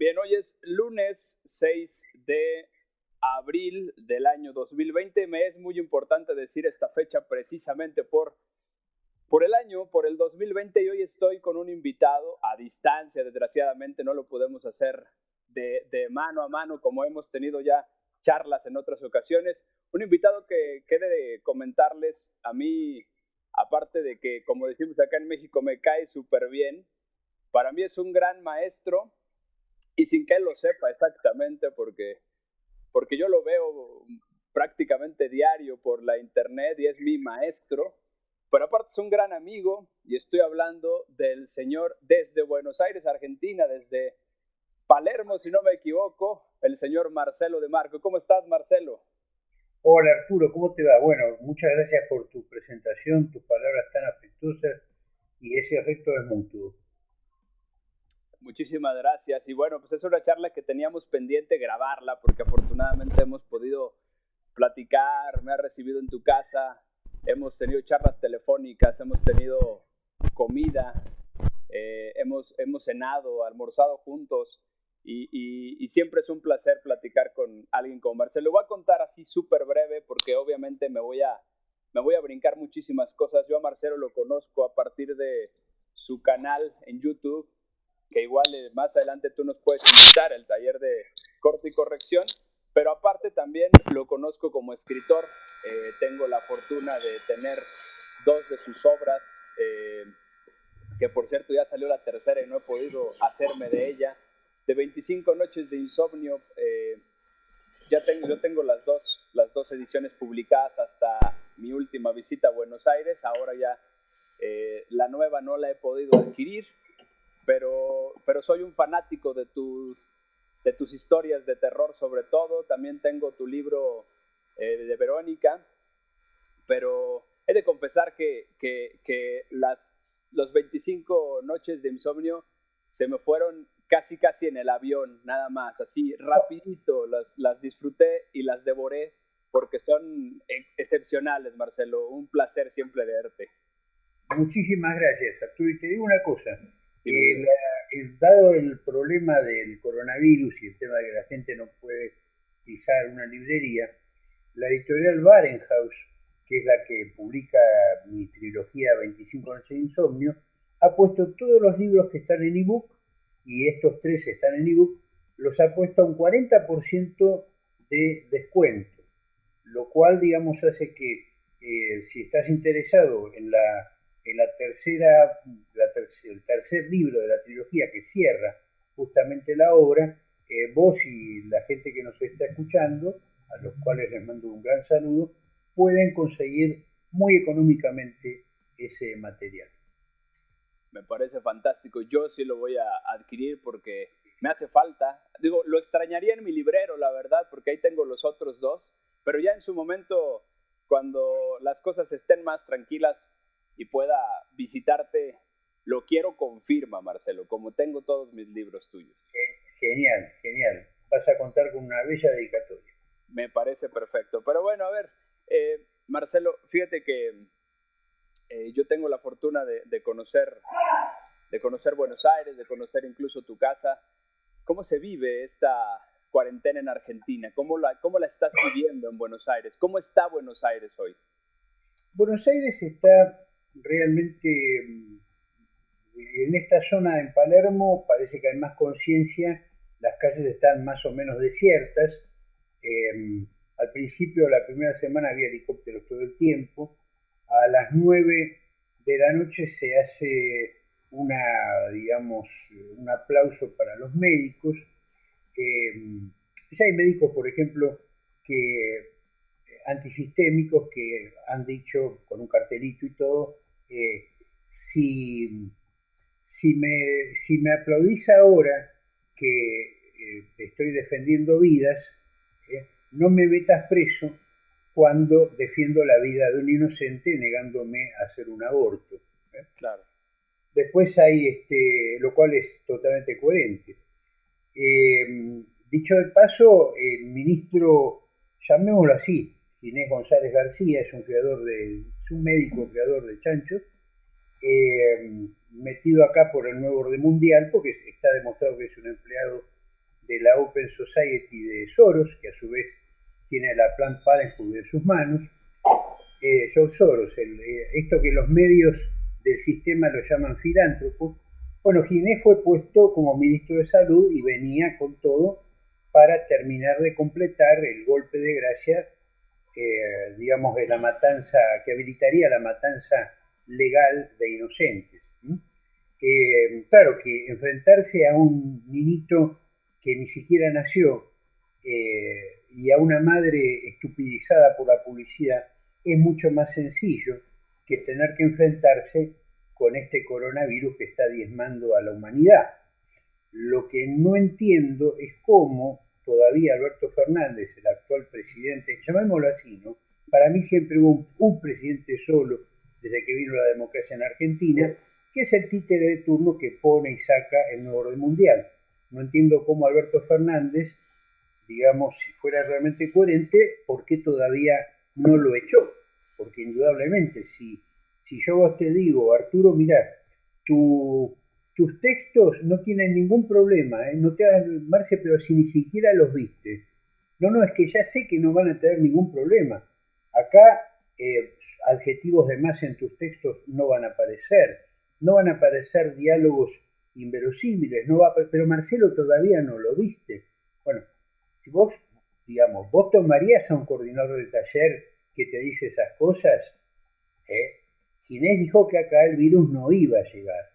Bien, hoy es lunes 6 de abril del año 2020. Me es muy importante decir esta fecha precisamente por, por el año, por el 2020 y hoy estoy con un invitado a distancia, desgraciadamente no lo podemos hacer de, de mano a mano como hemos tenido ya charlas en otras ocasiones. Un invitado que quede de comentarles a mí, aparte de que, como decimos acá en México, me cae súper bien, para mí es un gran maestro y sin que él lo sepa exactamente, porque, porque yo lo veo prácticamente diario por la internet y es mi maestro, pero aparte es un gran amigo y estoy hablando del señor desde Buenos Aires, Argentina, desde Palermo, si no me equivoco, el señor Marcelo de Marco. ¿Cómo estás, Marcelo? Hola, Arturo, ¿cómo te va? Bueno, muchas gracias por tu presentación, tus palabras tan afectuosas y ese afecto es mutuo. Muchísimas gracias. Y bueno, pues es una charla que teníamos pendiente grabarla porque afortunadamente hemos podido platicar, me ha recibido en tu casa, hemos tenido charlas telefónicas, hemos tenido comida, eh, hemos, hemos cenado, almorzado juntos y, siempre es un placer platicar con alguien como Marcelo. Voy a contar así súper breve porque obviamente me voy, a, me voy a brincar muchísimas cosas. Yo a Marcelo lo conozco a partir de su canal en YouTube que igual eh, más adelante tú nos puedes invitar al taller de corte y corrección, pero aparte también lo conozco como escritor, eh, tengo la fortuna de tener dos de sus obras, eh, que por cierto ya salió la tercera y no he podido hacerme de ella, de 25 noches de insomnio, ya tengo, yo tengo las dos, las dos ediciones publicadas hasta mi última visita a Buenos Aires, ahora ya la nueva no la he podido adquirir, pero, pero soy un fanático de, tu, de tus historias de terror sobre todo. También tengo tu libro eh, de Verónica, pero he de confesar que, que, que las los 25 noches de insomnio se me fueron casi casi en el avión, nada más, así rapidito, las, las disfruté y las devoré porque son excepcionales, Marcelo. Un placer siempre verte. Muchísimas gracias, Arturo. Y te digo una cosa, dado el problema del coronavirus y el tema de que la gente no puede pisar una librería, la editorial Barenhaus, que es la que publica mi trilogía 25 noches de insomnio, ha puesto todos los libros que están en ebook, y estos tres están en ebook, los ha puesto a un 40% de descuento, lo cual, digamos, hace que eh, si estás interesado en la en la tercera, el tercer libro de la trilogía que cierra justamente la obra, eh, vos y la gente que nos está escuchando, a los cuales les mando un gran saludo, pueden conseguir muy económicamente ese material. Me parece fantástico. Yo sí lo voy a adquirir porque me hace falta. Digo, lo extrañaría en mi librero, la verdad, porque ahí tengo los otros dos. Pero ya en su momento, cuando las cosas estén más tranquilas, y pueda visitarte, lo quiero confirma, Marcelo, como tengo todos mis libros tuyos. Genial, genial. Vas a contar con una bella dedicatoria. Me parece perfecto. Pero bueno, a ver, eh, Marcelo, fíjate que eh, yo tengo la fortuna de, conocer, de conocer Buenos Aires, de conocer incluso tu casa. ¿Cómo se vive esta cuarentena en Argentina? ¿Cómo la, cómo la estás viviendo en Buenos Aires? ¿Cómo está Buenos Aires hoy? Buenos Aires está realmente mm, en esta zona en Palermo parece que hay más conciencia, las calles están más o menos desiertas. Em, al principio, la primera semana había helicópteros todo el tiempo. A las 9 de la noche se hace una, digamos, un aplauso para los médicos. Em, ya hay médicos, por ejemplo, que antisistémicos que han dicho con un cartelito y todo, eh, si, si, me, si me aplaudís ahora que eh, estoy defendiendo vidas, eh, no me metas preso cuando defiendo la vida de un inocente negándome a hacer un aborto. Claro. Después hay, este, lo cual es totalmente coherente. dicho de paso, el ministro, llamémoslo así, Inés González García, es un creador de, es un médico creador de chanchos, eh, metido acá por el nuevo orden mundial, porque está demostrado que es un empleado de la Open Society de Soros, que a su vez tiene la Planned Parenthood en sus manos. Eh, George Soros, eh, esto que los medios del sistema lo llaman filántropo. Bueno, Ginés fue puesto como ministro de Salud y venía con todo para terminar de completar el golpe de gracia, digamos, de la matanza, que habilitaría la matanza legal de inocentes. Eh, claro que enfrentarse a un niñito que ni siquiera nació eh, y a una madre estupidizada por la publicidad es mucho más sencillo que tener que enfrentarse con este coronavirus que está diezmando a la humanidad. Lo que no entiendo es cómo todavía Alberto Fernández, el actual presidente, llamémoslo así, ¿no? Para mí siempre hubo un presidente solo desde que vino la democracia en Argentina, que es el títere de turno que pone y saca el nuevo orden mundial. No entiendo cómo Alberto Fernández, digamos, si fuera realmente coherente, ¿por qué todavía no lo echó? Porque indudablemente, si, si yo te digo, Arturo, mira, tus textos no tienen ningún problema, ¿eh? no te hagan Marce, pero si ni siquiera los viste. No, no, es que ya sé que no van a tener ningún problema. Acá eh, adjetivos de más en tus textos no van a aparecer, no van a aparecer diálogos inverosímiles, no va pero Marcelo todavía no lo viste. Bueno, si vos, digamos, vos tomarías a un coordinador de taller que te dice esas cosas, ¿eh? Ginés dijo que acá el virus no iba a llegar,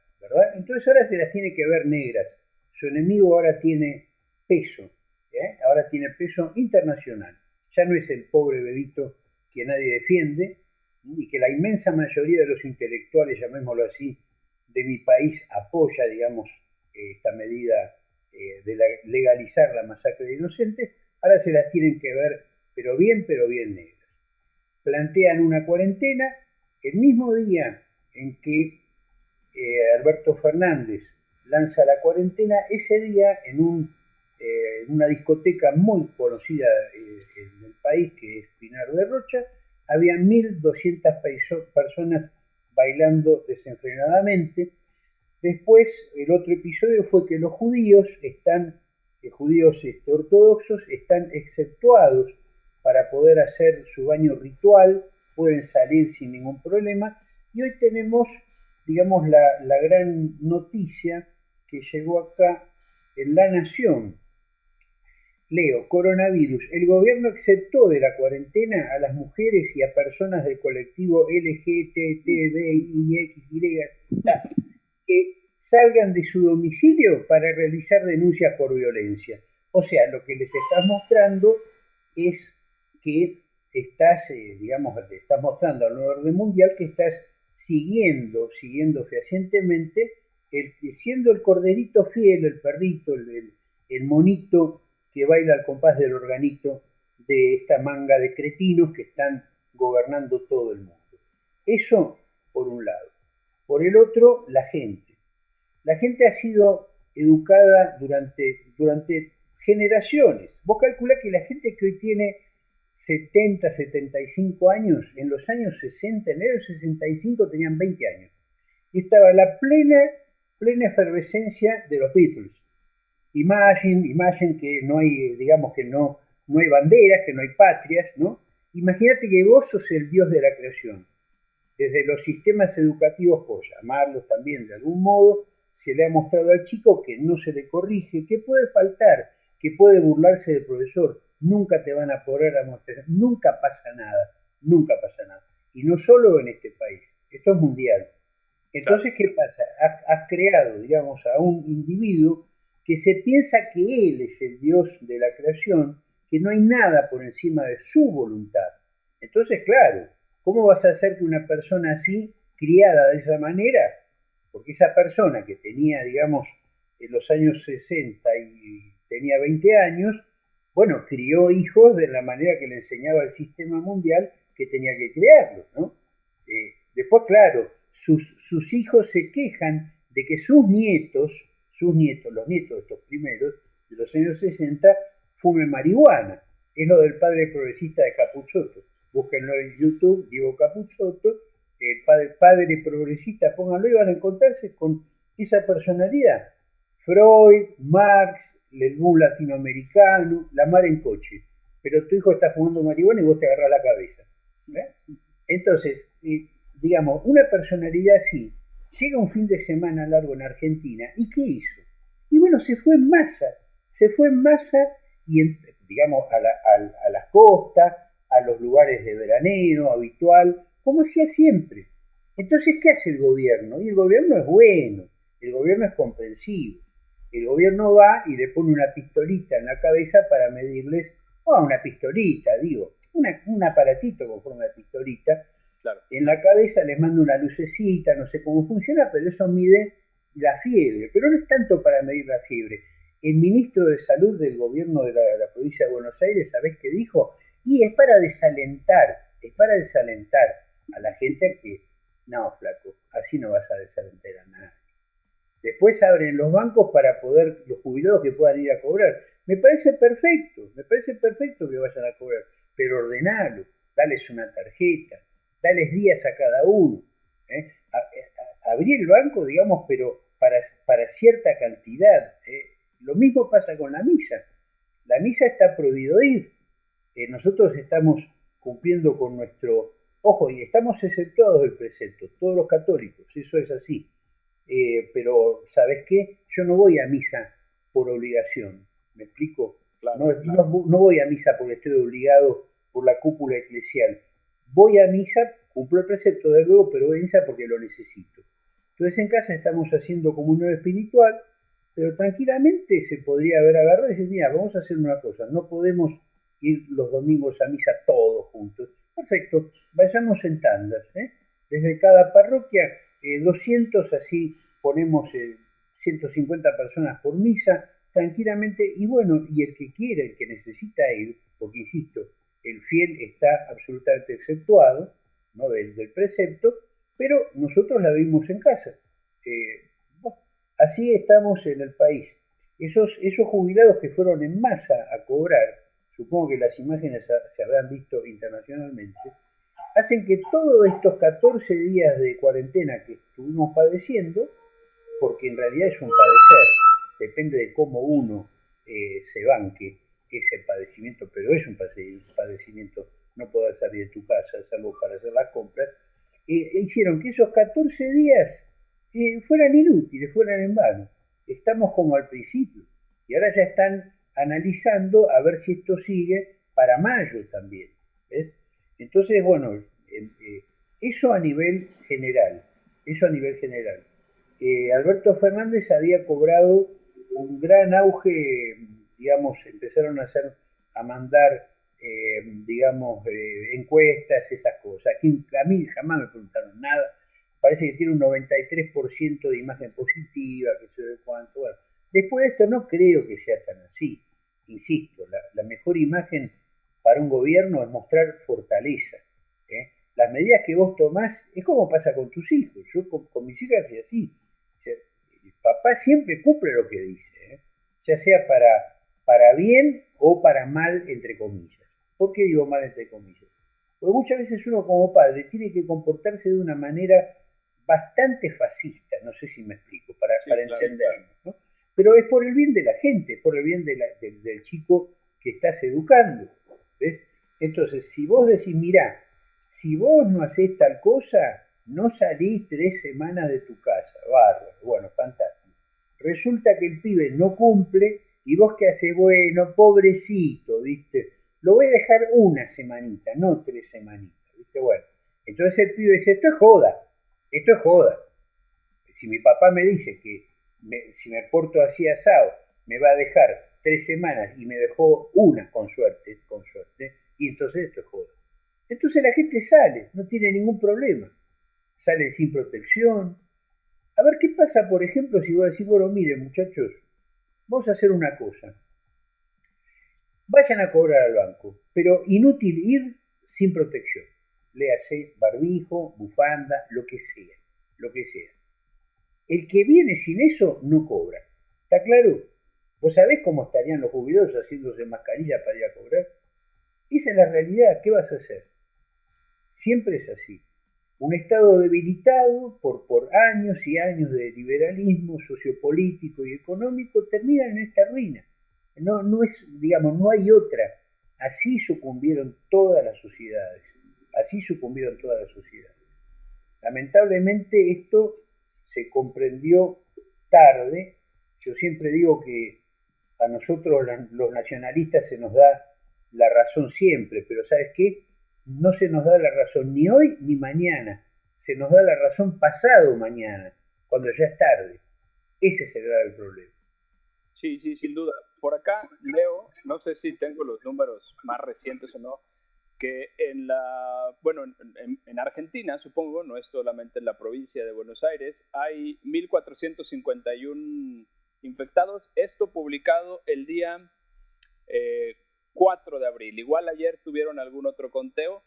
Entonces ahora se las tiene que ver negras. Su enemigo ahora tiene peso, ¿eh? ahora tiene peso internacional. Ya no es el pobre bebito que nadie defiende y que la inmensa mayoría de los intelectuales, llamémoslo así, de mi país apoya, digamos, esta medida eh, de legalizar la masacre de inocentes, ahora se las tienen que ver, pero bien, pero bien negras. Plantean una cuarentena el mismo día en que eh, Alberto Fernández lanza la cuarentena, ese día eh, en una discoteca muy conocida en el país, que es Pinar de Rocha, había 1.200 personas bailando desenfrenadamente. Después, el otro episodio fue que los judíos están, los judíos este, ortodoxos están exceptuados para poder hacer su baño ritual, pueden salir sin ningún problema. Y hoy tenemos, digamos, la, la gran noticia que llegó acá en La Nación, Leo, coronavirus. El gobierno exceptó de la cuarentena a las mujeres y a personas del colectivo LGTBIXY que salgan de su domicilio para realizar denuncias por violencia. O sea, lo que les estás mostrando es que estás, eh, digamos, te estás mostrando al orden mundial que estás siguiendo, siguiendo fehacientemente, el, siendo el corderito fiel, el perrito, el, el monito que baila al compás del organito de esta manga de cretinos que están gobernando todo el mundo. Eso por un lado. Por el otro, la gente. La gente ha sido educada durante, durante generaciones. Vos calculás que la gente que hoy tiene 70, 75 años, en los años 60, en el 65 tenían 20 años. Y estaba la plena, plena efervescencia de los Beatles. Imagine, imagine que no hay, digamos que no, no hay banderas, que no hay patrias, ¿no? Imagínate que vos sos el Dios de la creación. Desde los sistemas educativos, por llamarlos también de algún modo, se le ha mostrado al chico que no se le corrige, que puede faltar, que puede burlarse del profesor, nunca te van a poder a mostrar, nunca pasa nada, nunca pasa nada. Y no solo en este país, esto es mundial. Entonces, ¿qué pasa? has creado, digamos, a un individuo que se piensa que Él es el Dios de la creación, que no hay nada por encima de su voluntad. Entonces, claro, ¿cómo vas a hacer que una persona así, criada de esa manera, porque esa persona que tenía, digamos, en los años 60 y tenía 20 años, bueno, crió hijos de la manera que le enseñaba el sistema mundial que tenía que criarlos, ¿no? Eh, después, claro, sus, sus hijos se quejan de que sus nietos sus nietos, los nietos de estos primeros, de los años 60, fumen marihuana. Es lo del padre progresista de Capuchoto. Búsquenlo en YouTube, Diego Capuchoto, el padre, padre progresista, pónganlo y van a encontrarse con esa personalidad. Freud, Marx, el boom latinoamericano, la mar en coche, pero tu hijo está fumando marihuana y vos te agarras la cabeza. Entonces, eh, digamos, una personalidad así llega un fin de semana largo en Argentina y ¿qué hizo? Y bueno, se fue en masa, se fue en masa y, digamos, a, a las costas, a los lugares de veraneo habitual, como hacía siempre. Entonces, ¿qué hace el gobierno? Y el gobierno es bueno, el gobierno es comprensivo. El gobierno va y le pone una pistolita en la cabeza para medirles, o una pistolita, digo, un aparatito con forma de pistolita. En la cabeza les manda una lucecita, no sé cómo funciona, pero eso mide la fiebre. Pero no es tanto para medir la fiebre. El ministro de Salud del gobierno de la, de la provincia de Buenos Aires, ¿sabés qué dijo? Y es para desalentar, es para desalentar a la gente que, no, flaco, así no vas a desalentar a nadie. Después abren los bancos para poder, los jubilados que puedan ir a cobrar. Me parece perfecto, me parece perfecto que vayan a cobrar, pero ordenalo, dales una tarjeta, dales días a cada uno. ¿eh? abrir el banco, digamos, pero para, para cierta cantidad. ¿eh? Lo mismo pasa con la misa. La misa está prohibido ir. Eh, nosotros estamos cumpliendo con nuestro, ojo, y estamos exceptuados del precepto, todos los católicos, eso es así. Eh, pero, ¿sabes qué? Yo no voy a misa por obligación, ¿me explico? no, No, voy a misa porque estoy obligado por la cúpula eclesial. Voy a misa, cumplo el precepto de luego, pero voy a misa porque lo necesito. Entonces en casa estamos haciendo comunión espiritual, pero tranquilamente se podría haber agarrado y decir, mira, vamos a hacer una cosa, no podemos ir los domingos a misa todos juntos. Perfecto, vayamos en tandas. ¿eh? Desde cada parroquia, 200, eh, así ponemos 150 eh, personas por misa, tranquilamente. Y bueno, y el que quiere, el que necesita ir, porque insisto, el fiel está absolutamente exceptuado ¿no? del, precepto, pero nosotros la vimos en casa. así estamos en el país. Esos, esos jubilados que fueron en masa a cobrar, supongo que las imágenes se habrán visto internacionalmente, hacen que todos estos 14 días de cuarentena que estuvimos padeciendo, porque en realidad es un padecer, depende de cómo uno eh, se banque ese padecimiento, pero es un padecimiento no poder salir de tu casa, salvo para hacer las compras, eh, hicieron que esos 14 días eh, fueran inútiles, fueran en vano. Estamos como al principio y ahora ya están analizando a ver si esto sigue para mayo también. ¿ves? Entonces, bueno, em, eh, eso a nivel general, eso a nivel general. Eh, Alberto Fernández había cobrado un gran auge, digamos, empezaron a hacer, a mandar, em, digamos, eh, encuestas, esas cosas. Aquí, a mí jamás me preguntaron nada. Parece que tiene un 93% de imagen positiva, que se ve cuánto. Bueno, después de esto no creo que sea tan así insisto, la, mejor imagen para un gobierno es mostrar fortaleza. ¿eh? Las medidas que vos tomás es como pasa con tus hijos. Yo con, mis hijas y así. el papá siempre cumple lo que dice, ¿eh? ya sea para, para bien o para mal, entre comillas. ¿Por qué digo mal, entre comillas? Porque muchas veces uno como padre tiene que comportarse de una manera bastante fascista, no sé si me explico, para, para entenderlo. ¿no? pero es por el bien de la gente, es por el bien del chico que estás educando. ¿Ves? Entonces, si vos decís, mirá, si vos no hacés tal cosa, no salís tres semanas de tu casa, bárbaro, bueno, fantástico. Resulta que el pibe no cumple y vos qué haces, bueno, pobrecito, ¿viste? Lo voy a dejar una semanita, no tres semanitas, ¿viste? Bueno, entonces el pibe dice, esto es joda, esto es joda. Si mi papá me dice que si me porto así asado, me va a dejar tres semanas y me dejó una con suerte, con suerte, y entonces esto es joda. Entonces la gente sale, no tiene ningún problema. Sale sin protección. A ver qué pasa, por ejemplo, si voy a decir, bueno, miren muchachos, vamos a hacer una cosa. Vayan a cobrar al banco, pero inútil ir sin protección. Léase barbijo, bufanda, lo que sea, lo que sea. El que viene sin eso no cobra. ¿Está claro? ¿Vos sabés cómo estarían los jubilados haciéndose mascarilla para ir a cobrar? Esa es la realidad. ¿Qué vas a hacer? Siempre es así. Un Estado debilitado por, por años y años de liberalismo sociopolítico y económico termina en esta ruina. No, no es, digamos, no hay otra. Así sucumbieron todas las sociedades. Así sucumbieron todas las sociedades. Lamentablemente esto se comprendió tarde. Yo siempre digo que a nosotros los nacionalistas se nos da la razón siempre, pero ¿sabes qué? No se nos da la razón ni hoy ni mañana. Se nos da la razón pasado mañana, cuando ya es tarde. Ese es el problema. Sí, sí, sin duda. Por acá leo, no sé si tengo los números más recientes o no, que en la, bueno, en, Argentina, supongo, no es solamente en la provincia de Buenos Aires, hay 1.451 infectados. Esto publicado el día 4 eh, de abril. Igual ayer tuvieron algún otro conteo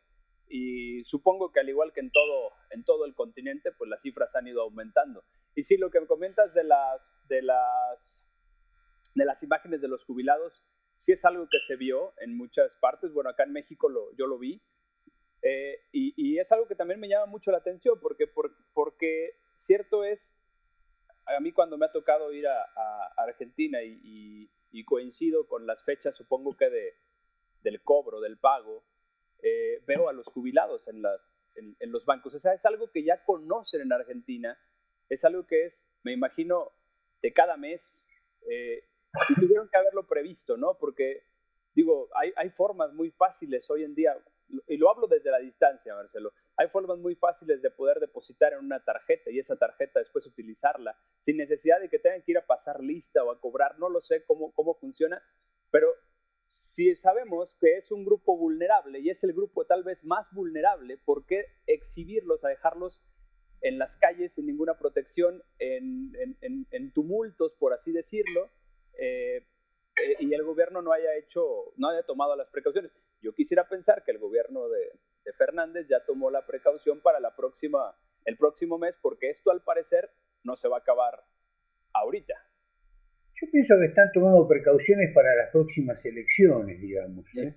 y supongo que al igual que en todo, en todo el continente, pues las cifras han ido aumentando. Y sí, lo que me comentas de las, de las, de las imágenes de los jubilados, sí es algo que se vio en muchas partes. Bueno, acá en México lo, yo lo vi. Eh, y, es algo que también me llama mucho la atención porque, porque cierto es, a mí cuando me ha tocado ir a, Argentina y, coincido con las fechas, supongo que de, del cobro, del pago, eh, veo a los jubilados en, los bancos. O sea, es algo que ya conocen en Argentina, es algo que es, me imagino, de cada mes. Eh, y tuvieron que haberlo previsto, ¿no? Porque, digo, hay, hay formas muy fáciles hoy en día, y lo hablo desde la distancia, Marcelo, hay formas muy fáciles de poder depositar en una tarjeta y esa tarjeta después utilizarla, sin necesidad de que tengan que ir a pasar lista o a cobrar, no lo sé cómo, cómo funciona, pero si sabemos que es un grupo vulnerable y es el grupo tal vez más vulnerable, ¿por qué exhibirlos, a dejarlos en las calles sin ninguna protección, en, en, en tumultos, por así decirlo? Eh, eh, y el gobierno no haya hecho, no haya tomado las precauciones. Yo quisiera pensar que el gobierno de, Fernández ya tomó la precaución para la próxima, el próximo mes, porque esto al parecer no se va a acabar ahorita. Yo pienso que están tomando precauciones para las próximas elecciones, digamos. ¿eh?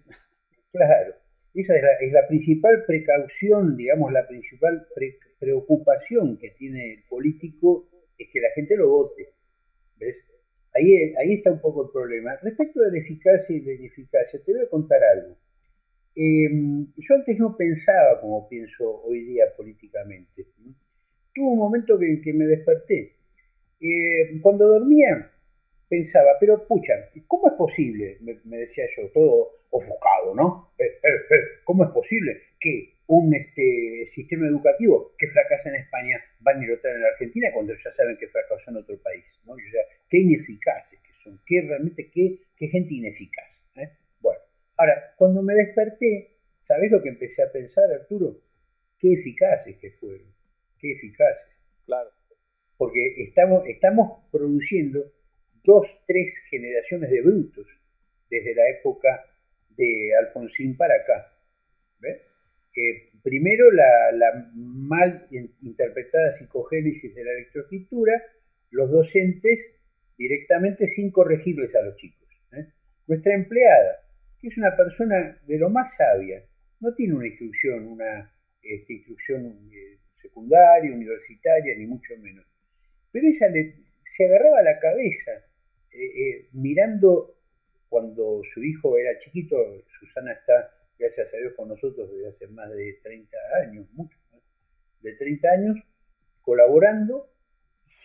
Claro, esa es la, principal precaución, digamos, la principal preocupación que tiene el político es que la gente lo vote. ¿Ves? Ahí, ahí está un poco el problema. Respecto de la eficacia y la ineficacia, te voy a contar algo. Em, yo antes no pensaba como pienso hoy día políticamente. Tuvo un momento en que me desperté. Eh, cuando dormía pensaba, pero pucha, ¿cómo es posible? Me, decía yo, todo ofuscado, ¿no? Eh, eh, ¿Cómo es posible que un este, sistema educativo que fracasa en España van a ir a en la Argentina cuando ya saben que fracasó en otro país? ¿no? O sea, qué ineficaces que son, qué realmente, qué, qué gente ineficaz. Ahora, cuando me desperté, ¿sabés lo que empecé a pensar, Arturo? Qué eficaces que fueron, qué eficaces. Claro. Porque estamos, estamos produciendo dos, tres generaciones de brutos desde la época de Alfonsín para acá. ¿Ves? Eh, primero, la, la, mal interpretada psicogénesis de la electroescritura, los docentes directamente sin corregirles a los chicos. ¿eh? Nuestra empleada, es una persona de lo más sabia, no tiene una instrucción, una este, instrucción eh, secundaria, universitaria, ni mucho menos. Pero ella se agarraba la cabeza eh, mirando cuando su hijo era chiquito, Susana está, gracias a Dios, con nosotros desde hace más de 30 años, mucho más, de 30 años, colaborando.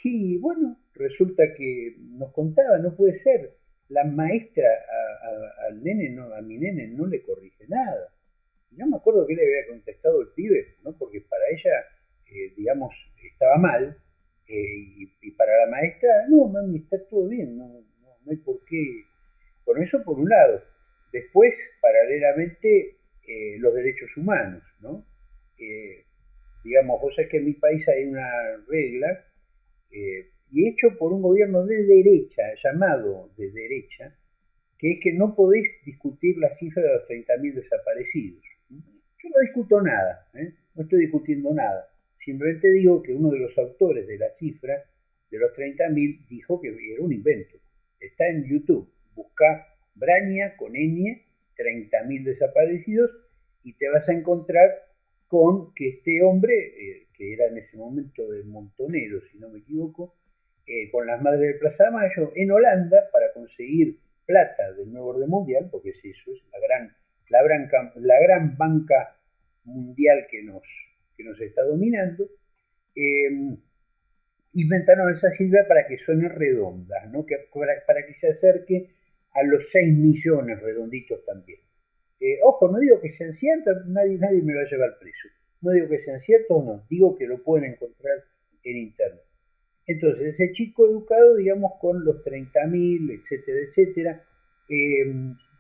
Y bueno, resulta que nos contaba, no puede ser, la maestra a, al nene, no, a mi nene no le corrige nada. No me acuerdo qué le había contestado el pibe, ¿no? porque para ella, eh, digamos, estaba mal, eh, y, para la maestra, no, mami, está todo bien, no, no, hay por qué. Bueno, eso por un lado. Después, paralelamente, eh, los derechos humanos, ¿no? digamos, vos sabés que en mi país hay una regla y hecho por un gobierno de derecha, llamado de derecha, que es que no podéis discutir la cifra de los 30.000 desaparecidos. Yo no discuto nada, ¿eh? no estoy discutiendo nada. Simplemente digo que uno de los autores de la cifra de los 30.000 dijo que era un invento. Está en YouTube. Busca Braña con ñ, 30.000 desaparecidos, y te vas a encontrar con que este hombre, eh, que era en ese momento de Montonero, si no me equivoco, eh, con las madres de Plaza Mayo, en Holanda, para conseguir plata del nuevo orden mundial, porque es eso, es la gran, la gran, la gran banca mundial que nos, que nos está dominando, eh, inventaron esa cifra para que suene redonda, ¿no? que, para, que se acerque a los 6 millones redonditos también. Eh, ojo, no digo que sean ciertos, nadie, nadie me va a llevar preso. No digo que sean ciertos o no, digo que lo pueden encontrar en internet. Entonces, ese chico educado, digamos, con los 30.000, etcétera, etcétera. Eh,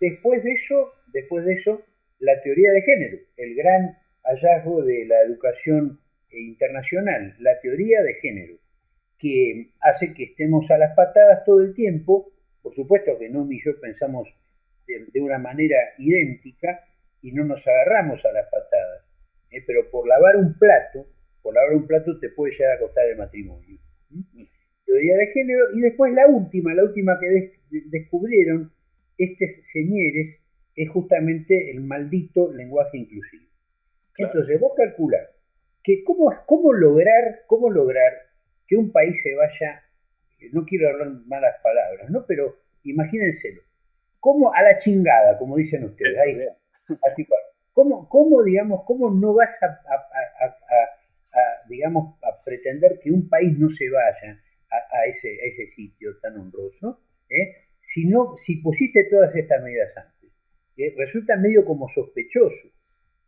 después de eso, después de eso, la teoría de género, el gran hallazgo de la educación internacional, la teoría de género, que hace que estemos a las patadas todo el tiempo. Por supuesto que no y yo pensamos de, una manera idéntica y no nos agarramos a las patadas. ¿eh? Pero por lavar un plato, por lavar un plato te puede llegar a costar el matrimonio. Teoría de género. Y después la última, la última que descubrieron estos señores es justamente el maldito lenguaje inclusivo. Entonces, vos calculás que cómo, cómo, lograr, cómo lograr que un país se vaya, no quiero hablar malas palabras, ¿no? Pero imagínenselo, como a la chingada, como dicen ustedes, ahí, así, ¿cómo, ¿cómo, digamos, cómo no vas a, digamos, a pretender que un país no se vaya a, ese, ese sitio tan honroso, ¿eh? si, no, si pusiste todas estas medidas antes? ¿eh? Resulta medio como sospechoso.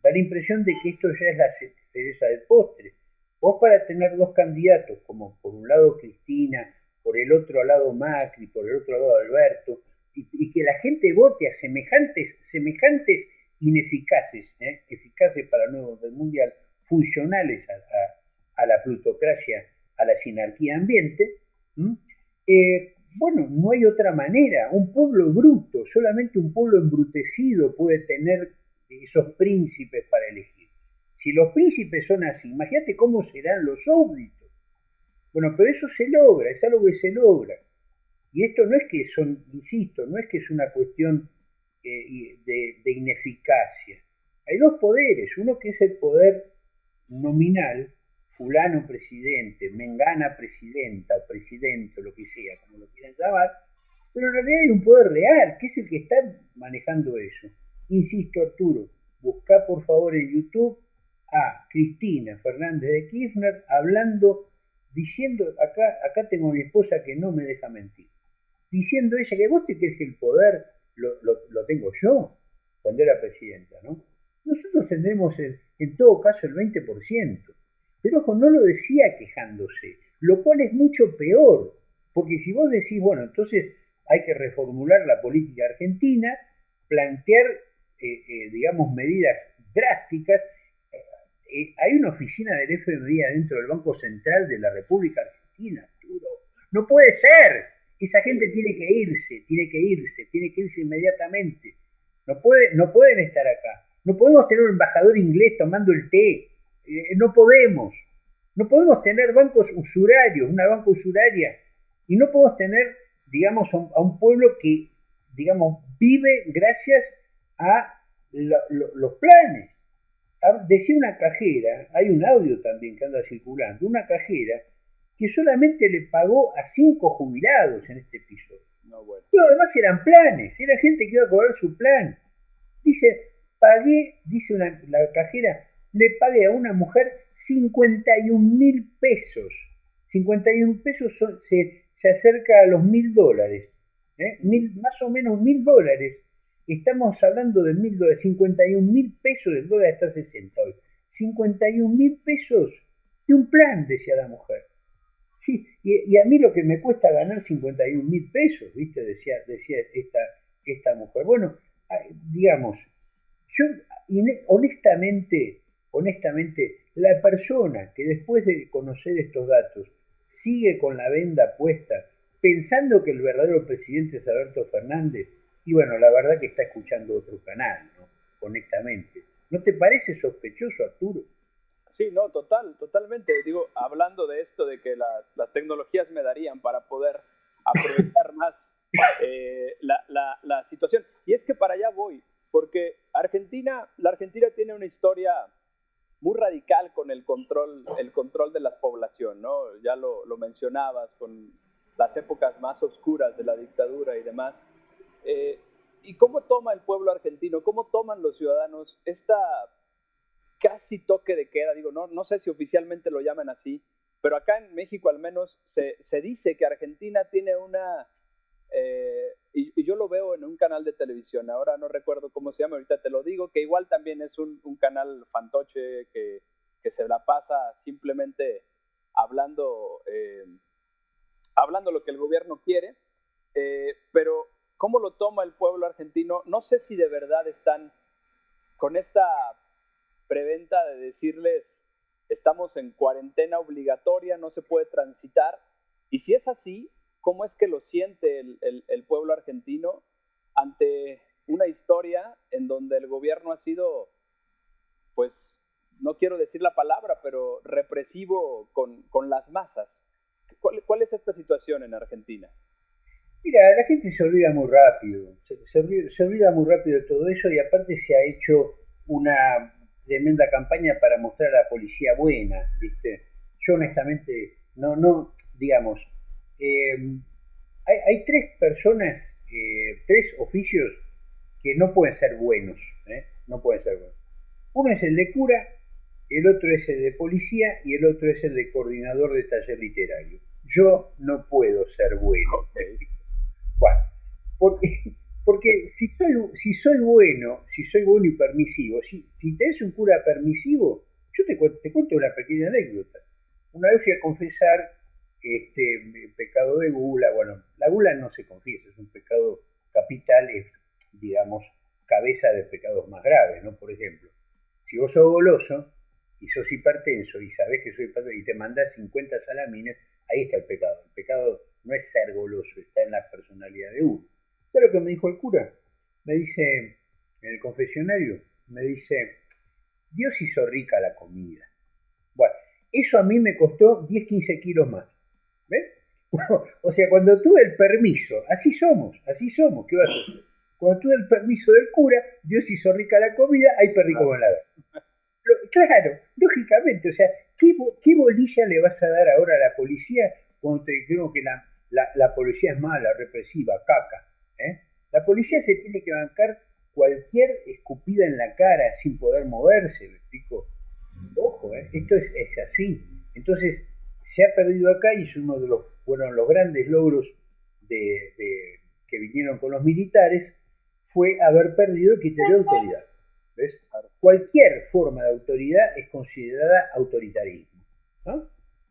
Da la impresión de que esto ya es la cereza del postre. Vos para tener dos candidatos, como por un lado Cristina, por el otro lado Macri, por el otro lado Alberto, y, que la gente vote a semejantes, semejantes ineficaces, ¿eh? eficaces para el nuevo orden mundial, funcionales a, la plutocracia, a la sinarquía ambiente, eh, bueno, no hay otra manera. Un pueblo bruto, solamente un pueblo embrutecido puede tener esos príncipes para elegir. Si los príncipes son así, imagínate cómo serán los súbditos. Bueno, pero eso se logra, es algo que se logra. Y esto no es que son, insisto, no es que es una cuestión eh, de, ineficacia. Hay dos poderes, uno que es el poder nominal, fulano presidente, mengana presidenta o presidente, o lo que sea, como lo quieran llamar, pero en realidad hay un poder real, que es el que está manejando eso. Insisto, Arturo, busca por favor en YouTube a Cristina Fernández de Kirchner hablando, diciendo, acá, acá tengo a mi esposa que no me deja mentir, diciendo ella que vos te crees que el poder lo, lo, tengo yo cuando era presidenta, ¿no? Nosotros tendremos en, en todo caso el 20%, pero ojo, no lo decía quejándose, lo cual es mucho peor, porque si vos decís, bueno, entonces hay que reformular la política argentina, plantear, eh, eh, digamos, medidas drásticas, eh, hay una oficina del FMI dentro del Banco Central de la República Argentina, Arturo. No puede ser. Esa gente tiene que irse, tiene que irse, tiene que irse inmediatamente. No, puede, no pueden estar acá. No podemos tener un embajador inglés tomando el té. Eh, no podemos. No podemos tener bancos usurarios, una banca usuraria. Y no podemos tener, digamos, a un pueblo que, digamos, vive gracias a los planes. Ah, decía una cajera, hay un audio también que anda circulando, una cajera que solamente le pagó a cinco jubilados en este episodio. No, bueno. Pero además eran planes, era gente que iba a cobrar su plan. Dice, pagué, dice una, la cajera, le pagué a una mujer 51 mil pesos. 51 pesos se, se, acerca a los mil dólares. ¿eh? Mil, más o menos mil dólares Estamos hablando de mil dólares, 51 mil pesos, el dólar está a 60 hoy. 51 mil pesos de un plan, decía la mujer. Sí, y, a mí lo que me cuesta ganar 51 mil pesos, ¿viste? Decía, decía esta, esta mujer. Bueno, digamos, yo honestamente, honestamente, la persona que después de conocer estos datos sigue con la venda puesta, pensando que el verdadero presidente es Alberto Fernández, y bueno, la verdad que está escuchando otro canal, ¿no? Honestamente. ¿No te parece sospechoso, Arturo? Sí, no, total, totalmente. Digo, hablando de esto, de que las, las tecnologías me darían para poder aprovechar más eh, la, la, la, situación. Y es que para allá voy, porque Argentina, la Argentina tiene una historia muy radical con el control, el control de la población, ¿no? Ya lo, lo mencionabas con las épocas más oscuras de la dictadura y demás. Eh, ¿Y cómo toma el pueblo argentino, cómo toman los ciudadanos esta casi toque de queda? Digo, no, no sé si oficialmente lo llaman así, pero acá en México al menos se, se dice que Argentina tiene una... Eh, y, yo lo veo en un canal de televisión, ahora no recuerdo cómo se llama, ahorita te lo digo, que igual también es un, canal fantoche que, que, se la pasa simplemente hablando, eh, hablando lo que el gobierno quiere, eh, pero ¿cómo lo toma el pueblo argentino? No sé si de verdad están con esta preventa de decirles, estamos en cuarentena obligatoria, no se puede transitar, y si es así, ¿cómo es que lo siente el, el, el pueblo argentino ante una historia en donde el gobierno ha sido, pues, no quiero decir la palabra, pero represivo con, con las masas. ¿Cuál, ¿Cuál, es esta situación en Argentina? Mira, la gente se olvida muy rápido, se, se, se, olvida, muy rápido de todo eso y aparte se ha hecho una tremenda campaña para mostrar a la policía buena, ¿viste? Yo honestamente, no, no, digamos, eh, hay, hay, tres personas, eh, tres oficios que no pueden ser buenos, ¿eh? no pueden ser buenos. Uno es el de cura, el otro es el de policía y el otro es el de coordinador de taller literario. Yo no puedo ser bueno. Bueno, porque, porque si, soy, si soy bueno, si soy bueno y permisivo, si, si tenés un cura permisivo, yo te, te cuento una pequeña anécdota. Una vez fui a confesar este pecado de gula. Bueno, la gula no se confiesa, es un pecado capital, es, digamos, cabeza de pecados más graves, ¿no? Por ejemplo, si vos sos goloso, y sos hipertenso y sabés que soy hipertenso y te mandás 50 salamines, ahí está el pecado. El pecado no es ser goloso, está en la personalidad de uno. ¿Sabes lo que me dijo el cura? Me dice, en el confesionario, me dice, Dios hizo rica la comida. Bueno, eso a mí me costó 10, 15 kilos más. O sea, cuando tuve el permiso, así somos, así somos, ¿qué vas a hacer? Cuando tuve el permiso del cura, Dios hizo rica la comida, hay perrico con la Claro, lógicamente, o sea, ¿qué, ¿qué, bolilla le vas a dar ahora a la policía cuando te digo que la, la, la, policía es mala, represiva, caca? ¿eh? La policía se tiene que bancar cualquier escupida en la cara sin poder moverse, ¿me explico? Ojo, ¿eh? esto es, es, así. Entonces, se ha perdido acá y es uno de los, bueno, los grandes logros de, de, que vinieron con los militares, fue haber perdido el criterio de autoridad. ¿Ves? Cualquier forma de autoridad es considerada autoritarismo. ¿no?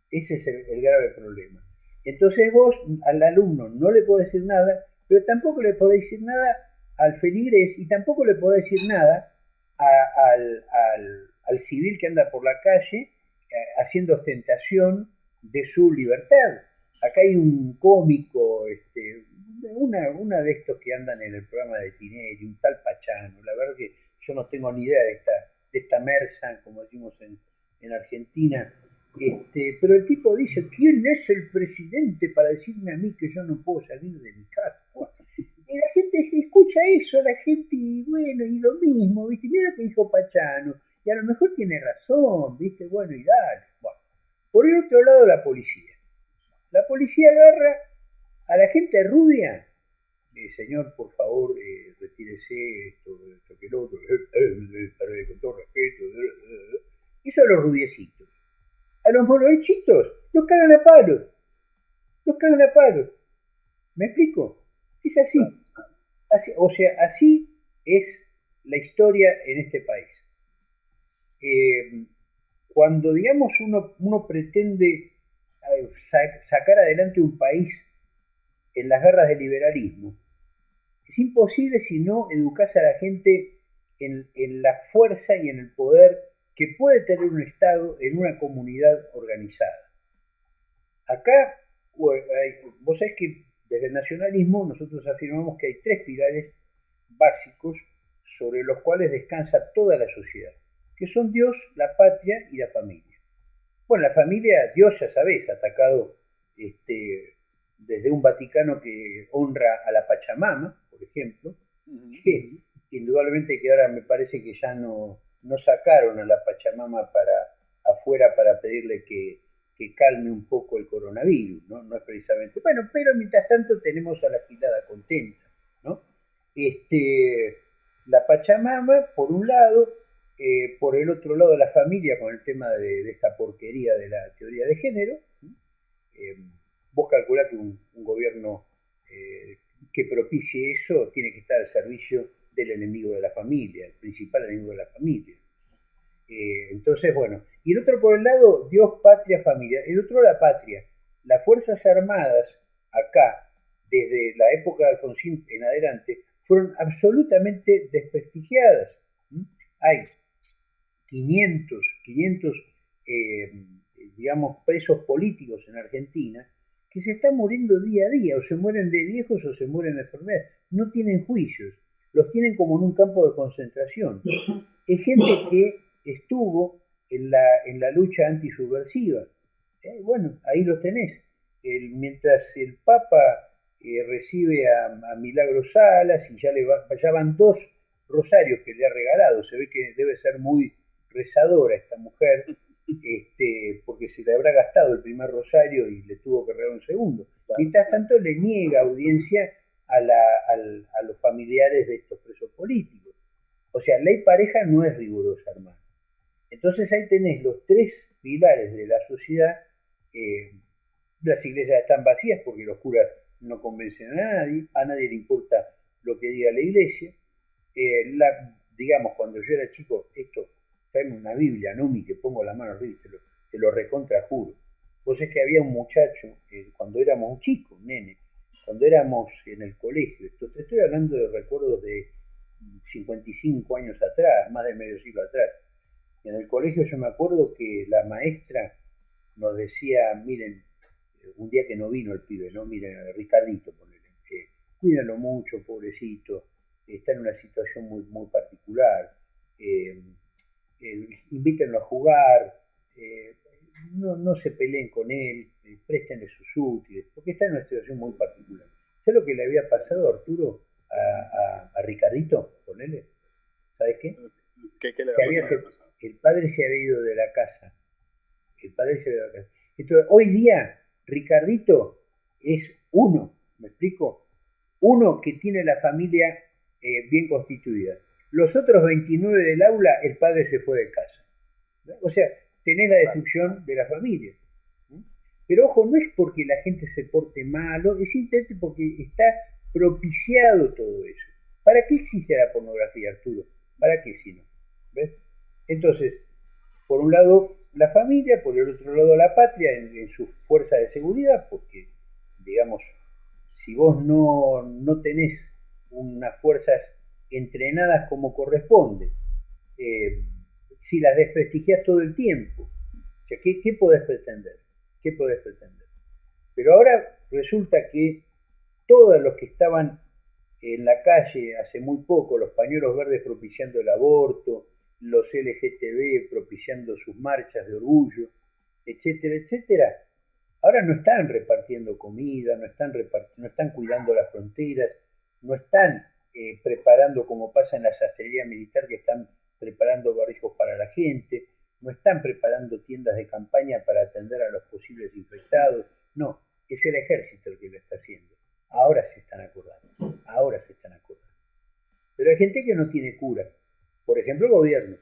Ese es el, el, grave problema. Entonces vos al alumno no le podés decir nada, pero tampoco le podés decir nada al feligrés y tampoco le podés decir nada a, al, al, al, civil que anda por la calle eh, haciendo ostentación de su libertad. Acá hay un cómico, este, una, una de estos que andan en el programa de Tinelli, un tal Pachano, la verdad que yo no tengo ni idea de esta, de esta mersa, como decimos en, en Argentina, este, pero el tipo dice, ¿quién es el presidente para decirme a mí que yo no puedo salir de mi casa? Y la gente escucha eso, la gente, y bueno, y lo mismo, ¿viste? Mira lo que dijo Pachano, y a lo mejor tiene razón, ¿viste? Bueno, y dale. Bueno. Por el otro lado, la policía. La policía agarra a la gente rubia eh, señor, por favor, eh, retírese esto, esto, que el otro, eh, con todo respeto. Eso a los rubiecitos. A los morochitos los cagan a palos. Los cagan a palos. ¿Me explico? Es así. así. O sea, así es la historia en este país. Eh, cuando, digamos, uno, uno pretende sacar adelante un país en las guerras del liberalismo, es imposible si no educas a la gente en, en, la fuerza y en el poder que puede tener un Estado en una comunidad organizada. Acá, vos sabés que desde el nacionalismo nosotros afirmamos que hay tres pilares básicos sobre los cuales descansa toda la sociedad, que son Dios, la patria y la familia. Bueno, la familia, Dios ya sabés, atacado este, desde un Vaticano que honra a la Pachamama, por ejemplo, uh -huh. que indudablemente que ahora me parece que ya no, no sacaron a la Pachamama para afuera para pedirle que, que calme un poco el coronavirus, ¿no? No es precisamente. Bueno, pero mientras tanto tenemos a la gilada contenta, ¿no? este, la Pachamama, por un lado, eh, por el otro lado la familia con el tema de, esta porquería de la teoría de género. Eh, vos calculás que un, gobierno eh, que propicie eso tiene que estar al servicio del enemigo de la familia, el principal enemigo de la familia. entonces, bueno, y el otro por el lado, Dios, patria, familia. El otro, la patria. Las Fuerzas Armadas, acá, desde la época de Alfonsín en adelante, fueron absolutamente desprestigiadas. Hay 500, 500 eh, digamos, presos políticos en Argentina que se están muriendo día a día, o se mueren de viejos o se mueren de enfermedades. No tienen juicios, los tienen como en un campo de concentración. Es gente que estuvo en la, en la lucha antisubversiva. Eh, bueno, ahí lo tenés. El, mientras el Papa eh, recibe a, a, Milagro Salas y ya, le ya van dos rosarios que le ha regalado, se ve que debe ser muy rezadora esta mujer, este, porque se le habrá gastado el primer rosario y le tuvo que regalar un segundo. Mientras tanto le niega audiencia a, a, los familiares de estos presos políticos. O sea, ley pareja no es rigurosa, hermano. Entonces ahí tenés los tres pilares de la sociedad. Eh, las iglesias están vacías porque los curas no convencen a nadie, a nadie le importa lo que diga la iglesia. Eh, la, digamos, cuando yo era chico, esto tráeme una Biblia, no mi que pongo la mano arriba, te lo, te lo recontra. Vos es que había un muchacho, cuando éramos chicos, nene, cuando éramos en el colegio, esto, te estoy hablando de recuerdos de 55 años atrás, más de medio siglo atrás. En el colegio yo me acuerdo que la maestra nos decía, miren, un día que no vino el pibe, ¿no? Miren, Ricardito, ponele, eh, cuídalo mucho, pobrecito, está en una situación muy, muy particular. Eh, eh, invítenlo a jugar, eh, no, se peleen con él, eh, préstenle sus útiles, porque está en una situación muy particular. ¿Sabes lo que le había pasado, Arturo, a, a, Ricardito? Ponele. ¿Sabes qué? ¿Qué, le había pasado? El padre se había ido de la casa. El padre se había ido de la casa. Entonces, hoy día, Ricardito es uno, ¿me explico? Uno que tiene la familia bien constituida. Los otros 29 del aula, el padre se fue de casa. O sea, tenés la destrucción de la familia. Pero ojo, no es porque la gente se porte malo, es simplemente porque está propiciado todo eso. ¿Para qué existe la pornografía, Arturo? ¿Para qué si no? ¿Ves? Entonces, por un lado la familia, por el otro lado la patria en, su fuerza de seguridad, porque, digamos, si vos no, no tenés unas fuerzas entrenadas como corresponde, eh, si las desprestigias todo el tiempo, ¿qué, ¿qué, podés pretender? ¿Qué podés pretender? Pero ahora resulta que todos los que estaban en la calle hace muy poco, los pañuelos verdes propiciando el aborto, los LGTB propiciando sus marchas de orgullo, etcétera, etcétera, ahora no están repartiendo comida, no están, no están cuidando las fronteras, no están preparando, como pasa en la sastrería militar, que están preparando barrijos para la gente, no están preparando tiendas de campaña para atender a los posibles infectados, no, es el ejército el que lo está haciendo. Ahora se están acordando, ahora se están acordando. Pero hay gente que no tiene cura, por ejemplo el gobierno.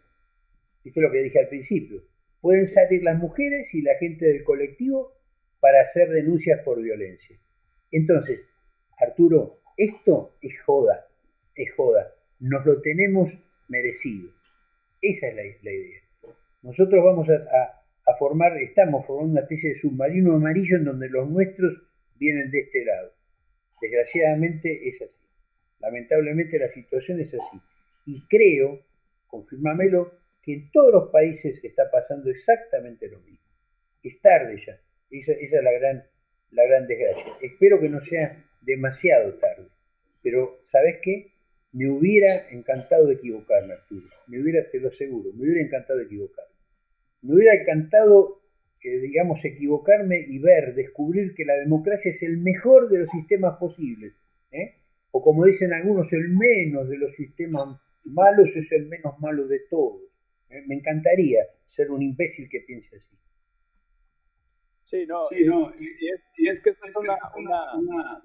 Esto es lo que dije al principio. Pueden salir las mujeres y la gente del colectivo para hacer denuncias por violencia. Entonces, Arturo, esto es joda es joda. Nos lo tenemos merecido. Esa es la, idea. Nosotros vamos a, formar, estamos formando una especie de submarino amarillo en donde los nuestros vienen de este lado. Desgraciadamente es así. Lamentablemente la situación es así. Y creo, confirmamelo, que en todos los países está pasando exactamente lo mismo. Es tarde ya. Esa, esa es la gran, la gran desgracia. Espero que no sea demasiado tarde. Pero, ¿sabes qué? Me hubiera encantado equivocarme, Arturo. Me hubiera, te lo aseguro, me hubiera encantado equivocarme. Me hubiera encantado, eh, digamos, equivocarme y ver, descubrir que la democracia es el mejor de los sistemas posibles. ¿eh? O como dicen algunos, el menos de los sistemas malos es el menos malo de todos. ¿eh? Me encantaría ser un imbécil que piense así. Sí, no, sí, no y, es, que esto es una, una,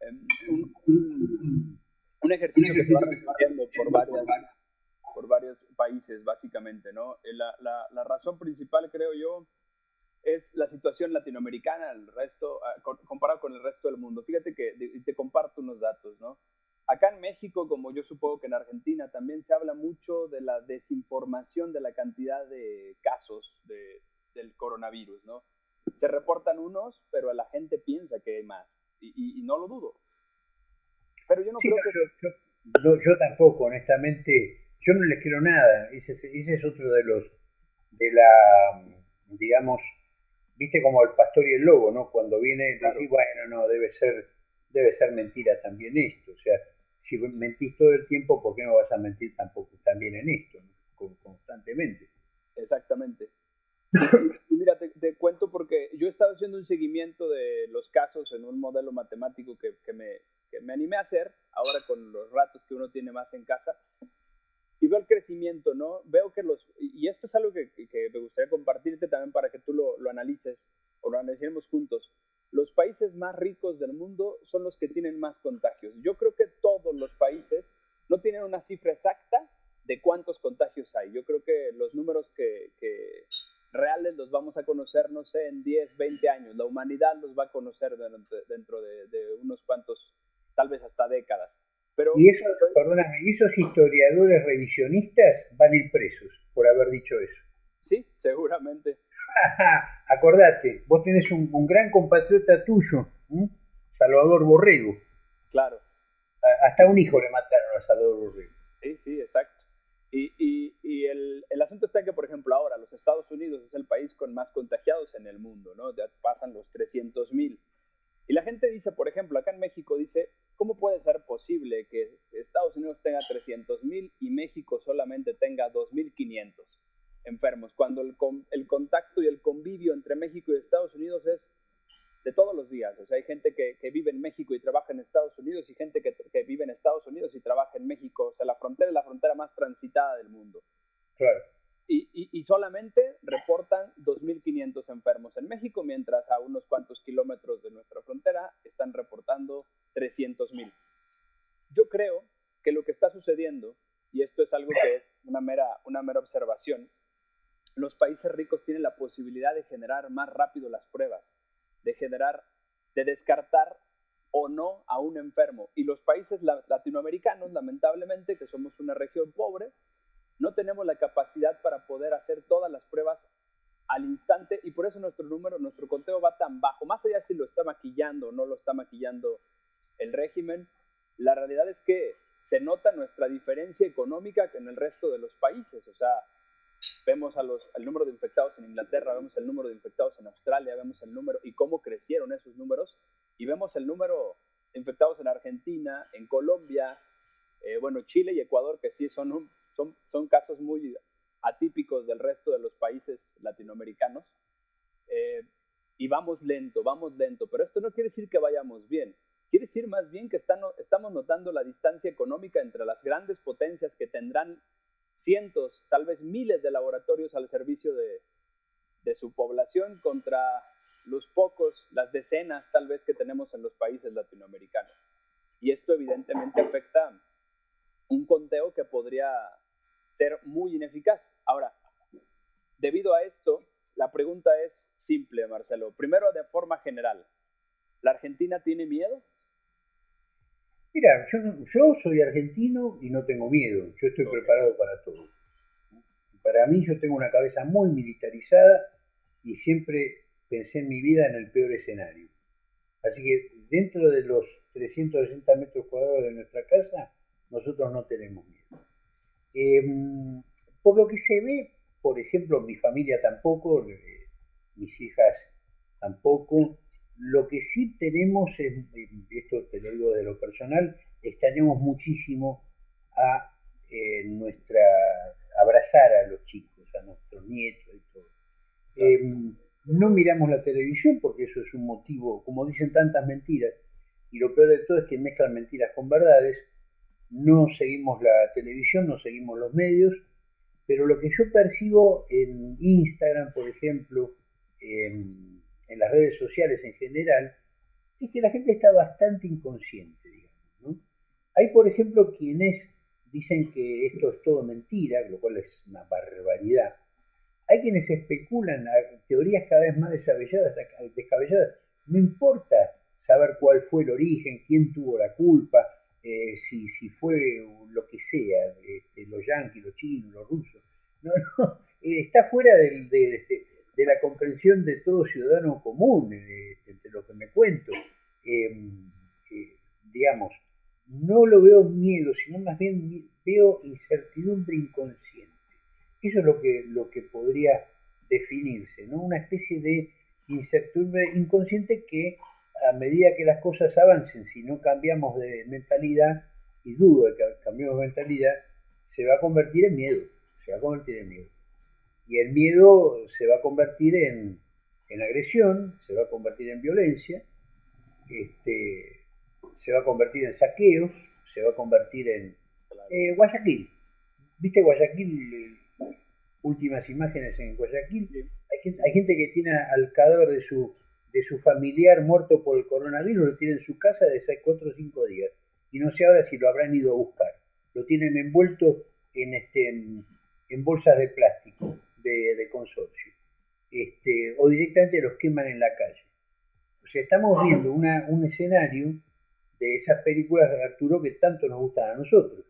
em, un un ejercicio que se va repitiendo por varias, por varios países, básicamente, ¿no? Eh, la, la, la, razón principal, creo yo, es la situación latinoamericana, el resto, ah, comparado con el resto del mundo. Fíjate que te comparto unos datos, ¿no? Acá en México, como yo supongo que en Argentina, también se habla mucho de la desinformación de la cantidad de casos de, del coronavirus, ¿no? Se reportan unos, pero la gente piensa que hay más, y, y, no lo dudo. Pero yo no creo que... Yo, yo, tampoco, honestamente, yo no les quiero nada. Ese, ese es otro de los, de la, digamos, viste como el pastor y el lobo, ¿no? Cuando viene, claro. bueno, no, debe ser, debe ser mentira también esto. O sea, si mentís todo el tiempo, ¿por qué no vas a mentir tampoco también en esto, constantemente? Exactamente. Mira, te, cuento porque yo he estado haciendo un seguimiento de los casos en un modelo matemático que, que, me, que me animé a hacer, ahora con los ratos que uno tiene más en casa, y veo el crecimiento, ¿no? Veo que los, y esto es algo que, que me gustaría compartirte también para que tú lo, lo, analices o lo analicemos juntos. Los países más ricos del mundo son los que tienen más contagios. Yo creo vamos a conocer, no sé, en 10, 20 años. La humanidad los va a conocer dentro, de, de unos cuantos, tal vez hasta décadas y, eso, perdóname, esos historiadores revisionistas van a ir presos por haber dicho eso. Sí, seguramente. Acordate, vos tenés un, gran compatriota tuyo, Salvador Borrego. Claro. hasta un hijo le mataron a Salvador Borrego. Sí, sí, exacto. Y, y, y el, asunto está que, por ejemplo, ahora los Estados Unidos es el país con más contagiados en el mundo, ¿no? Ya pasan los 300 mil. Y la gente dice, por ejemplo, acá en México dice, ¿cómo puede ser posible que Estados Unidos tenga 300 mil y México solamente tenga 2.500 enfermos? Cuando el, contacto y el convivio entre México y Estados Unidos es de todos los días. O sea, hay gente que, que vive en México y trabaja en Estados Unidos y gente que, que, vive en Estados Unidos y trabaja en México. O sea, la frontera es la frontera más transitada del mundo. Claro y, solamente reportan 2.500 enfermos en México, mientras a unos cuantos kilómetros de nuestra frontera están reportando 300.000. Yo creo que lo que está sucediendo, y esto es algo que es una mera, una mera observación, los países ricos tienen la posibilidad de generar más rápido las pruebas, de generar, de descartar o no a un enfermo. Y los países latinoamericanos, lamentablemente, que somos una región pobre, no tenemos la capacidad para poder hacer todas las pruebas al instante y por eso nuestro número, nuestro conteo va tan bajo. Más allá si lo está maquillando o no lo está maquillando el régimen, la realidad es que se nota nuestra diferencia económica en el resto de los países. O sea, vemos a los, el número de infectados en Inglaterra, vemos el número de infectados en Australia, vemos el número y cómo crecieron esos números y vemos el número de infectados en Argentina, en Colombia, eh, bueno, Chile y Ecuador, que sí son un, son, son casos muy atípicos del resto de los países latinoamericanos. Eh, y vamos lento, vamos lento, pero esto no quiere decir que vayamos bien. Quiere decir más bien que están, estamos notando la distancia económica entre las grandes potencias que tendrán cientos, tal vez miles de laboratorios al servicio de, de su población contra los pocos, las decenas tal vez que tenemos en los países latinoamericanos. Y esto evidentemente afecta un conteo que podría ser muy ineficaz. Ahora, debido a esto, la pregunta es simple, Marcelo. Primero, de forma general, ¿la Argentina tiene miedo? Mira, yo, soy argentino y no tengo miedo. Yo estoy preparado para todo. Para mí, yo tengo una cabeza muy militarizada y siempre pensé en mi vida en el peor escenario. Así que dentro de los 360 metros cuadrados de nuestra casa, nosotros no tenemos miedo. Em, por lo que se ve, por ejemplo, mi familia tampoco, eh, mis hijas tampoco. Lo que sí tenemos, es, esto te lo digo de lo personal, extrañamos muchísimo a eh, nuestra abrazar a los chicos, a nuestros nietos y todo. Em, no miramos la televisión porque eso es un motivo, como dicen tantas mentiras, y lo peor de todo es que mezclan mentiras con verdades no seguimos la televisión, no seguimos los medios, pero lo que yo percibo en Instagram, por ejemplo, en, las redes sociales en general, es que la gente está bastante inconsciente, digamos. Hay, por ejemplo, quienes dicen que esto es todo mentira, lo cual es una barbaridad. Hay quienes especulan teorías cada vez más descabelladas, descabelladas. No importa saber cuál fue el origen, quién tuvo la culpa, eh, si, si, fue lo que sea, este, los yanquis, los chinos, los rusos. No, no, eh, está fuera de, la comprensión de todo ciudadano común, eh, entre lo que me cuento. Em, digamos, no lo veo miedo, sino más bien veo incertidumbre inconsciente. Eso es lo que, lo que podría definirse, ¿no? Una especie de incertidumbre inconsciente que a medida que las cosas avancen, si no cambiamos de mentalidad, y dudo de que cambiemos de mentalidad, se va a convertir en miedo, se va a convertir en miedo. Y el miedo se va a convertir en, agresión, se va a convertir en violencia, este, se va a convertir en saqueos, se va a convertir en eh, Guayaquil. ¿Viste Guayaquil? Últimas imágenes en Guayaquil. Hay, hay gente que tiene al cadáver de su de su familiar muerto por el coronavirus lo tiene en su casa desde hace 4 o 5 días. Y no sé ahora si lo habrán ido a buscar. Lo tienen envuelto en, este, en, bolsas de plástico de, consorcio. Este, o directamente los queman en la calle. O sea, estamos viendo una, un escenario de esas películas de Arturo que tanto nos gustan a nosotros.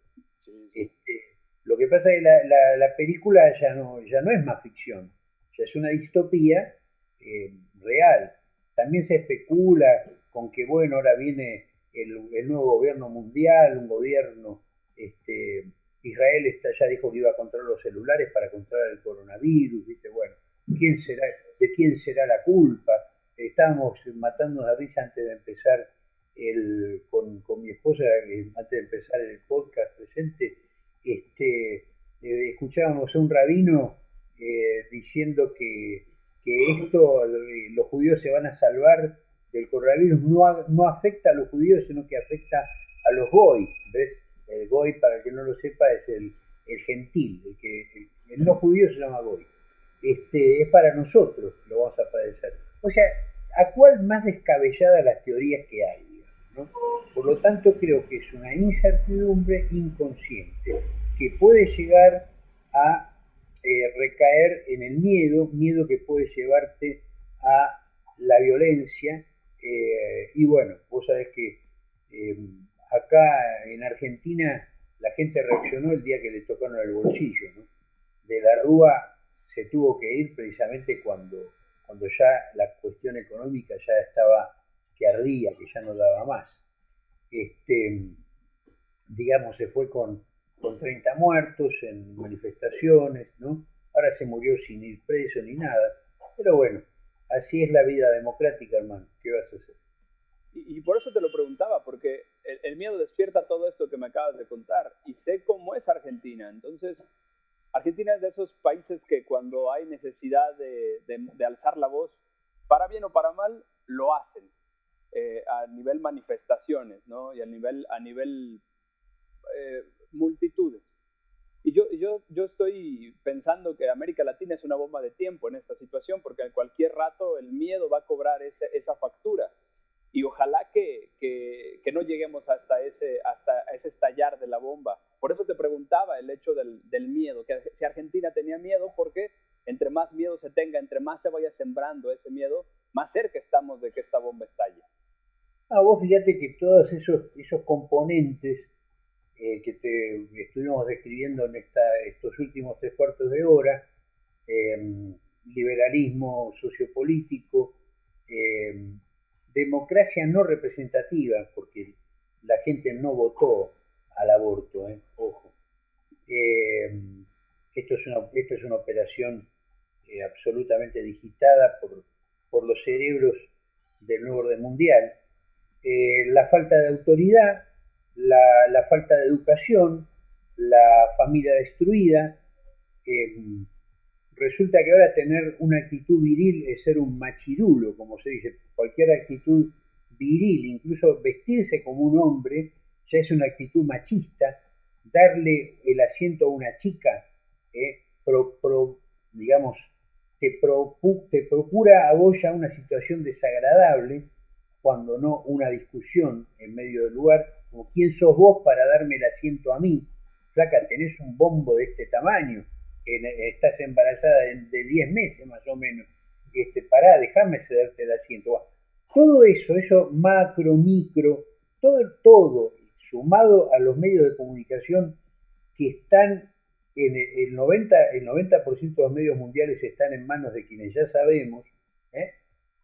Este, lo que pasa es que la, la, película ya no, ya no es más ficción, ya es una distopía eh, real. También se especula con que, bueno, ahora viene el, nuevo gobierno mundial, un gobierno, este, Israel está, ya dijo que iba a controlar los celulares para controlar el coronavirus. Bueno, ¿quién será, ¿de quién será la culpa? Estábamos matando de risa antes de empezar el, con, mi esposa, eh, antes de empezar el podcast presente, este, eh, escuchábamos a un rabino eh, diciendo que que esto, eh, los judíos se van a salvar del coronavirus, no, no afecta a los judíos, sino que afecta a los goy. ¿Ves? El goy, para el que no lo sepa, es el, gentil, el, que, el, no judío se llama goy. Este, es para nosotros, lo vamos a padecer. O sea, ¿a cuál más descabellada las teorías que hay? Por lo tanto, creo que es una incertidumbre inconsciente que puede llegar a eh, recaer en el miedo, miedo que puede llevarte a la violencia. Eh, y bueno, vos sabés que eh, acá en Argentina la gente reaccionó el día que le tocaron el bolsillo. De la Rúa se tuvo que ir precisamente cuando, cuando ya la cuestión económica ya estaba que ardía, que ya no daba más. Este, digamos, se fue con, con 30 muertos en manifestaciones, ¿no? Ahora se murió sin ir preso ni nada. Pero bueno, así es la vida democrática, hermano. ¿Qué vas a hacer? Y, por eso te lo preguntaba, porque el, miedo despierta todo esto que me acabas de contar. Y sé cómo es Argentina. Entonces, Argentina es de esos países que cuando hay necesidad de, alzar la voz, para bien o para mal, lo hacen. Eh, a nivel manifestaciones, ¿no? Y a nivel, a nivel eh, multitudes. Y yo, yo, yo estoy pensando que América Latina es una bomba de tiempo en esta situación, porque en cualquier rato el miedo va a cobrar ese, esa factura. Y ojalá que, que, que, no lleguemos hasta ese, hasta ese estallar de la bomba. Por eso te preguntaba el hecho del, del miedo, que si Argentina tenía miedo, porque entre más miedo se tenga, entre más se vaya sembrando ese miedo, más cerca estamos de que esta bomba estalle. Ah, vos fíjate que todos esos, esos componentes eh, que te estuvimos describiendo en esta, estos últimos tres cuartos de hora, em, liberalismo sociopolítico, em, democracia no representativa, porque la gente no votó al aborto, eh, ojo. Em, esto, es una, esto es una operación eh, absolutamente digitada por, por los cerebros del nuevo orden mundial. la falta de autoridad, la, falta de educación, la familia destruida. Em, resulta que ahora tener una actitud viril es ser un machirulo, como se dice. Cualquier actitud viril, incluso vestirse como un hombre, ya es una actitud machista. Darle el asiento a una chica, eh, digamos, te, te procura a vos ya una situación desagradable, cuando no una discusión en medio del lugar como quién sos vos para darme el asiento a mí. Flaca, tenés un bombo de este tamaño, estás embarazada de 10 meses más o menos, este, pará, déjame cederte el asiento. Todo eso, eso macro, micro, todo, todo sumado a los medios de comunicación que están en el 90%, el 90 de los medios mundiales están en manos de quienes ya sabemos. ¿eh?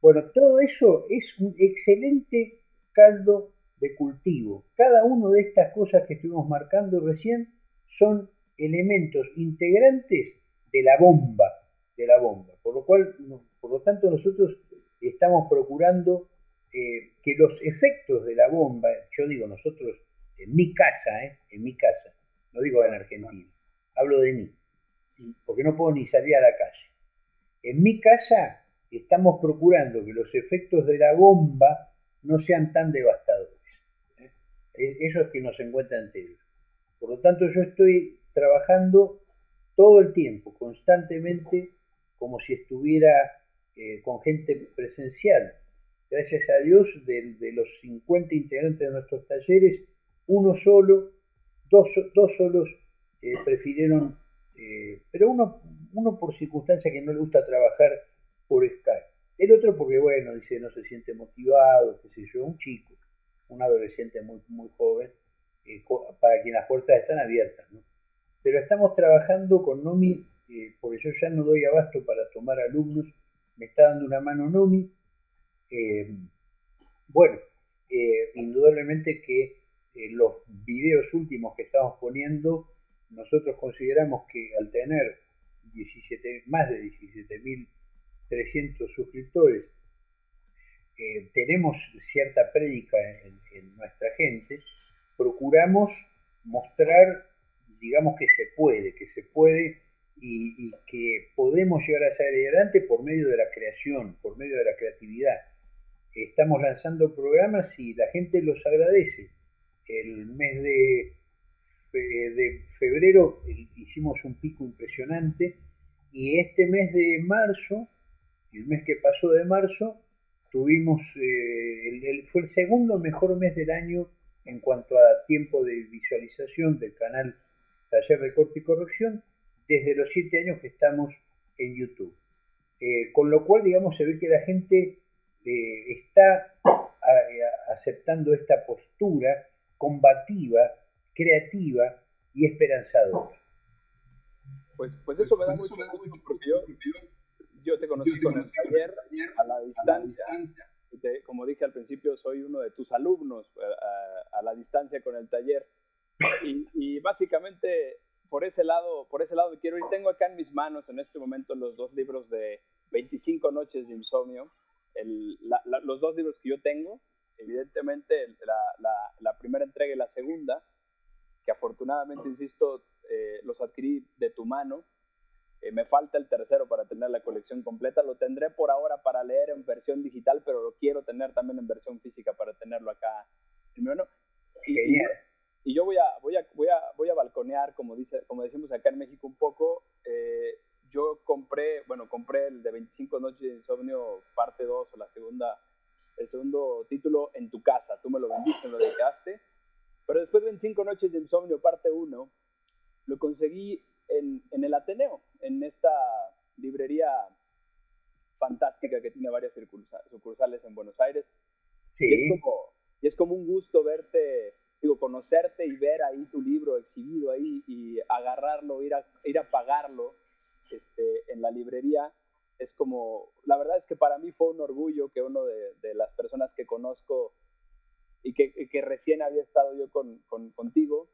Bueno, todo eso es un excelente caldo de cultivo. Cada una de estas cosas que estuvimos marcando recién son elementos integrantes de la bomba, de la bomba. Por lo cual, por lo tanto, nosotros estamos procurando eh, que los efectos de la bomba, yo digo nosotros, en mi casa, ¿eh? en mi casa, no digo en Argentina, hablo de mí, porque no puedo ni salir a la calle. En mi casa estamos procurando que los efectos de la bomba no sean tan devastadores. Eso es que nos encuentra enteros. Por lo tanto, yo estoy trabajando todo el tiempo, constantemente, como si estuviera eh, con gente presencial. Gracias a Dios, de, los 50 integrantes de nuestros talleres, uno solo, dos, dos solos eh, prefirieron, eh, pero uno, uno por circunstancia que no le gusta trabajar por Skype. El otro porque, bueno, dice, no se siente motivado, qué sé yo, un chico, un adolescente muy, muy joven, para quien las puertas están abiertas, ¿no? Pero estamos trabajando con Nomi, eh, porque yo ya no doy abasto para tomar alumnos, me está dando una mano Nomi. Eh, bueno, eh, indudablemente que los videos últimos que estamos poniendo, nosotros consideramos que al tener 17, más de 17.300 suscriptores, tenemos cierta prédica en nuestra gente, procuramos mostrar digamos que se puede, que se puede y, que podemos llegar a salir adelante por medio de la creación, por medio de la creatividad. Estamos lanzando programas y la gente los agradece. El mes de, de febrero hicimos un pico impresionante y este mes de marzo, el mes que pasó de marzo, tuvimos, eh, fue el segundo mejor mes del año en cuanto a tiempo de visualización del canal Taller de Corte y Corrección, desde los siete años que estamos en YouTube. Eh, con lo cual, digamos, se ve que la gente eh, está aceptando esta postura combativa, creativa y esperanzadora. Pues, pues eso me da mucho porque te conocí con el taller a la distancia. como dije al principio, soy uno de tus alumnos a, eh, a la distancia con el taller. Y, básicamente por ese lado, por ese lado quiero ir. Tengo acá en mis manos en este momento los dos libros de 25 noches de insomnio, los dos libros que yo tengo, evidentemente la, primera entrega y la segunda, que afortunadamente, insisto, eh, los adquirí de tu mano. Eh, me falta el tercero para tener la colección completa. Lo tendré por ahora para leer en versión digital, pero lo quiero tener también en versión física para tenerlo acá. Y yo voy a, voy a, voy a, voy a balconear, como, dice, como decimos acá en México un poco. Eh, yo compré, bueno, compré el de 25 noches de insomnio parte 2 o la segunda, el segundo título en tu casa. Tú me lo vendiste, me lo dedicaste. Pero después de 25 noches de insomnio parte 1, lo conseguí en, en el Ateneo, en esta librería fantástica que tiene varias sucursales en Buenos Aires. Sí. Y es como, y es como un gusto verte digo, conocerte y ver ahí tu libro exhibido ahí y agarrarlo, ir a, ir a pagarlo este, en la librería, es como, la verdad es que para mí fue un orgullo que uno de, de las personas que conozco y que, que recién había estado yo con, con, contigo,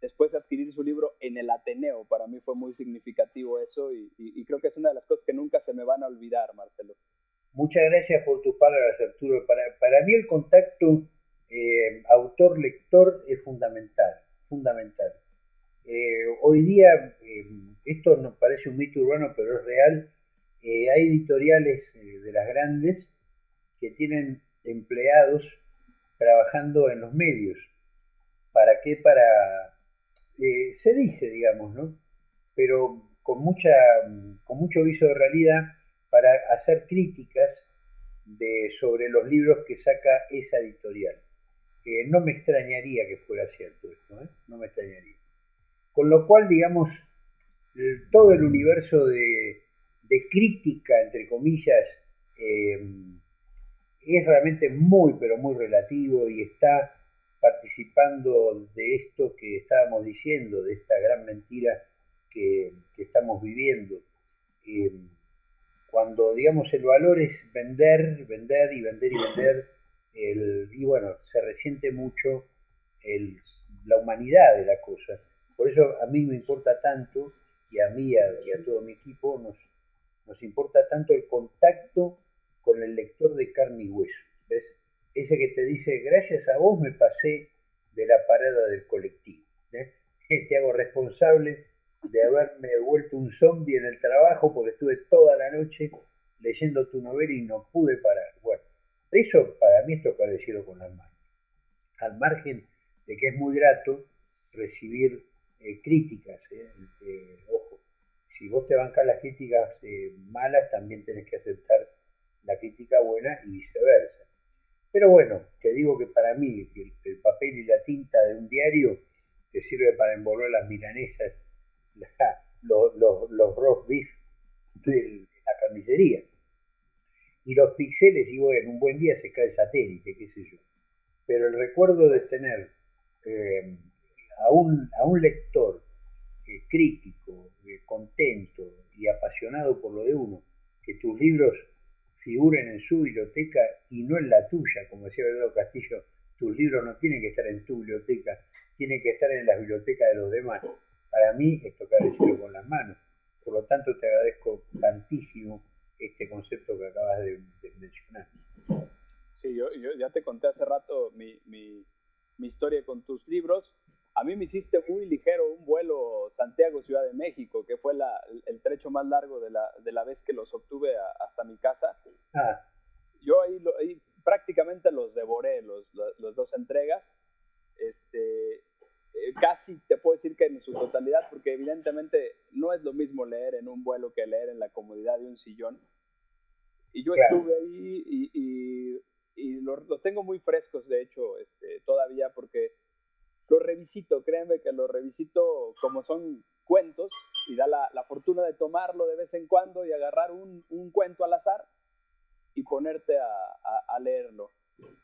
después de adquirir su libro en el Ateneo, para mí fue muy significativo eso y, creo que es una de las cosas que nunca se me van a olvidar, Marcelo. Muchas gracias por tus palabras, Arturo. Para, para mí el contacto eh, autor-lector es fundamental, fundamental. Eh, hoy día, eh, esto nos parece un mito urbano, pero es real, hay editoriales de las grandes que tienen empleados trabajando en los medios. ¿Para qué? Para... se dice, digamos, ¿no? Pero con, mucha, con mucho viso de realidad para hacer críticas de, sobre los libros que saca esa editorial. no me extrañaría que fuera cierto esto, ¿eh? no me extrañaría. Con lo cual, digamos, todo el universo de, crítica, entre comillas, eh, es realmente muy, pero muy relativo y está participando de esto que estábamos diciendo, de esta gran mentira que, estamos viviendo. Eh, cuando, digamos, el valor es vender, vender y vender y vender, y bueno, se resiente mucho la humanidad de la cosa. Por eso a mí me importa tanto, y a mí y a todo mi equipo nos, nos importa tanto el contacto con el lector de carne y hueso. ¿Ves? Ese que te dice, gracias a vos me pasé de la parada del colectivo. ¿eh? Te hago responsable de haberme vuelto un zombie en el trabajo porque estuve toda la noche leyendo tu novela y no pude parar. Bueno, eso para mí es tocar el cielo con las manos. Al margen de que es muy grato recibir eh, críticas, ¿eh? Eh, ojo, si vos te bancas las críticas malas, también tenés que aceptar la crítica buena y viceversa. Pero bueno, te digo que para mí el, papel y la tinta de un diario te sirve para envolver las milanesas, los, los, los roast beef de la carnicería y los píxeles, y bueno, un buen día se cae el satélite, qué sé yo. Pero el recuerdo de tener eh, a, un, a, un, lector eh, crítico, eh, contento y apasionado por lo de uno, que tus libros figuren en su biblioteca y no en la tuya, como decía Eduardo Castillo, tus libros no tienen que estar en tu biblioteca, tienen que estar en la biblioteca de los demás. Para mí es tocar el cielo con las manos. Por lo tanto, te agradezco tantísimo este concepto que acabas de, mencionar. Sí, yo, ya te conté hace rato mi, historia con tus libros. A mí me hiciste muy ligero un vuelo Santiago-Ciudad de México, que fue la, el trecho más largo de la, de la vez que los obtuve hasta mi casa. Ah. Yo ahí, ahí, prácticamente los devoré, los, los, dos entregas. Este, eh, casi te puedo decir que en su totalidad, porque evidentemente no es lo mismo leer en un vuelo que leer en la comodidad de un sillón. Y yo estuve ahí y, y, los, tengo muy frescos, de hecho, este, todavía, porque los revisito, créanme que los revisito como son cuentos y da la, la fortuna de tomarlo de vez en cuando y agarrar un, un cuento al azar y ponerte a, a, a leerlo.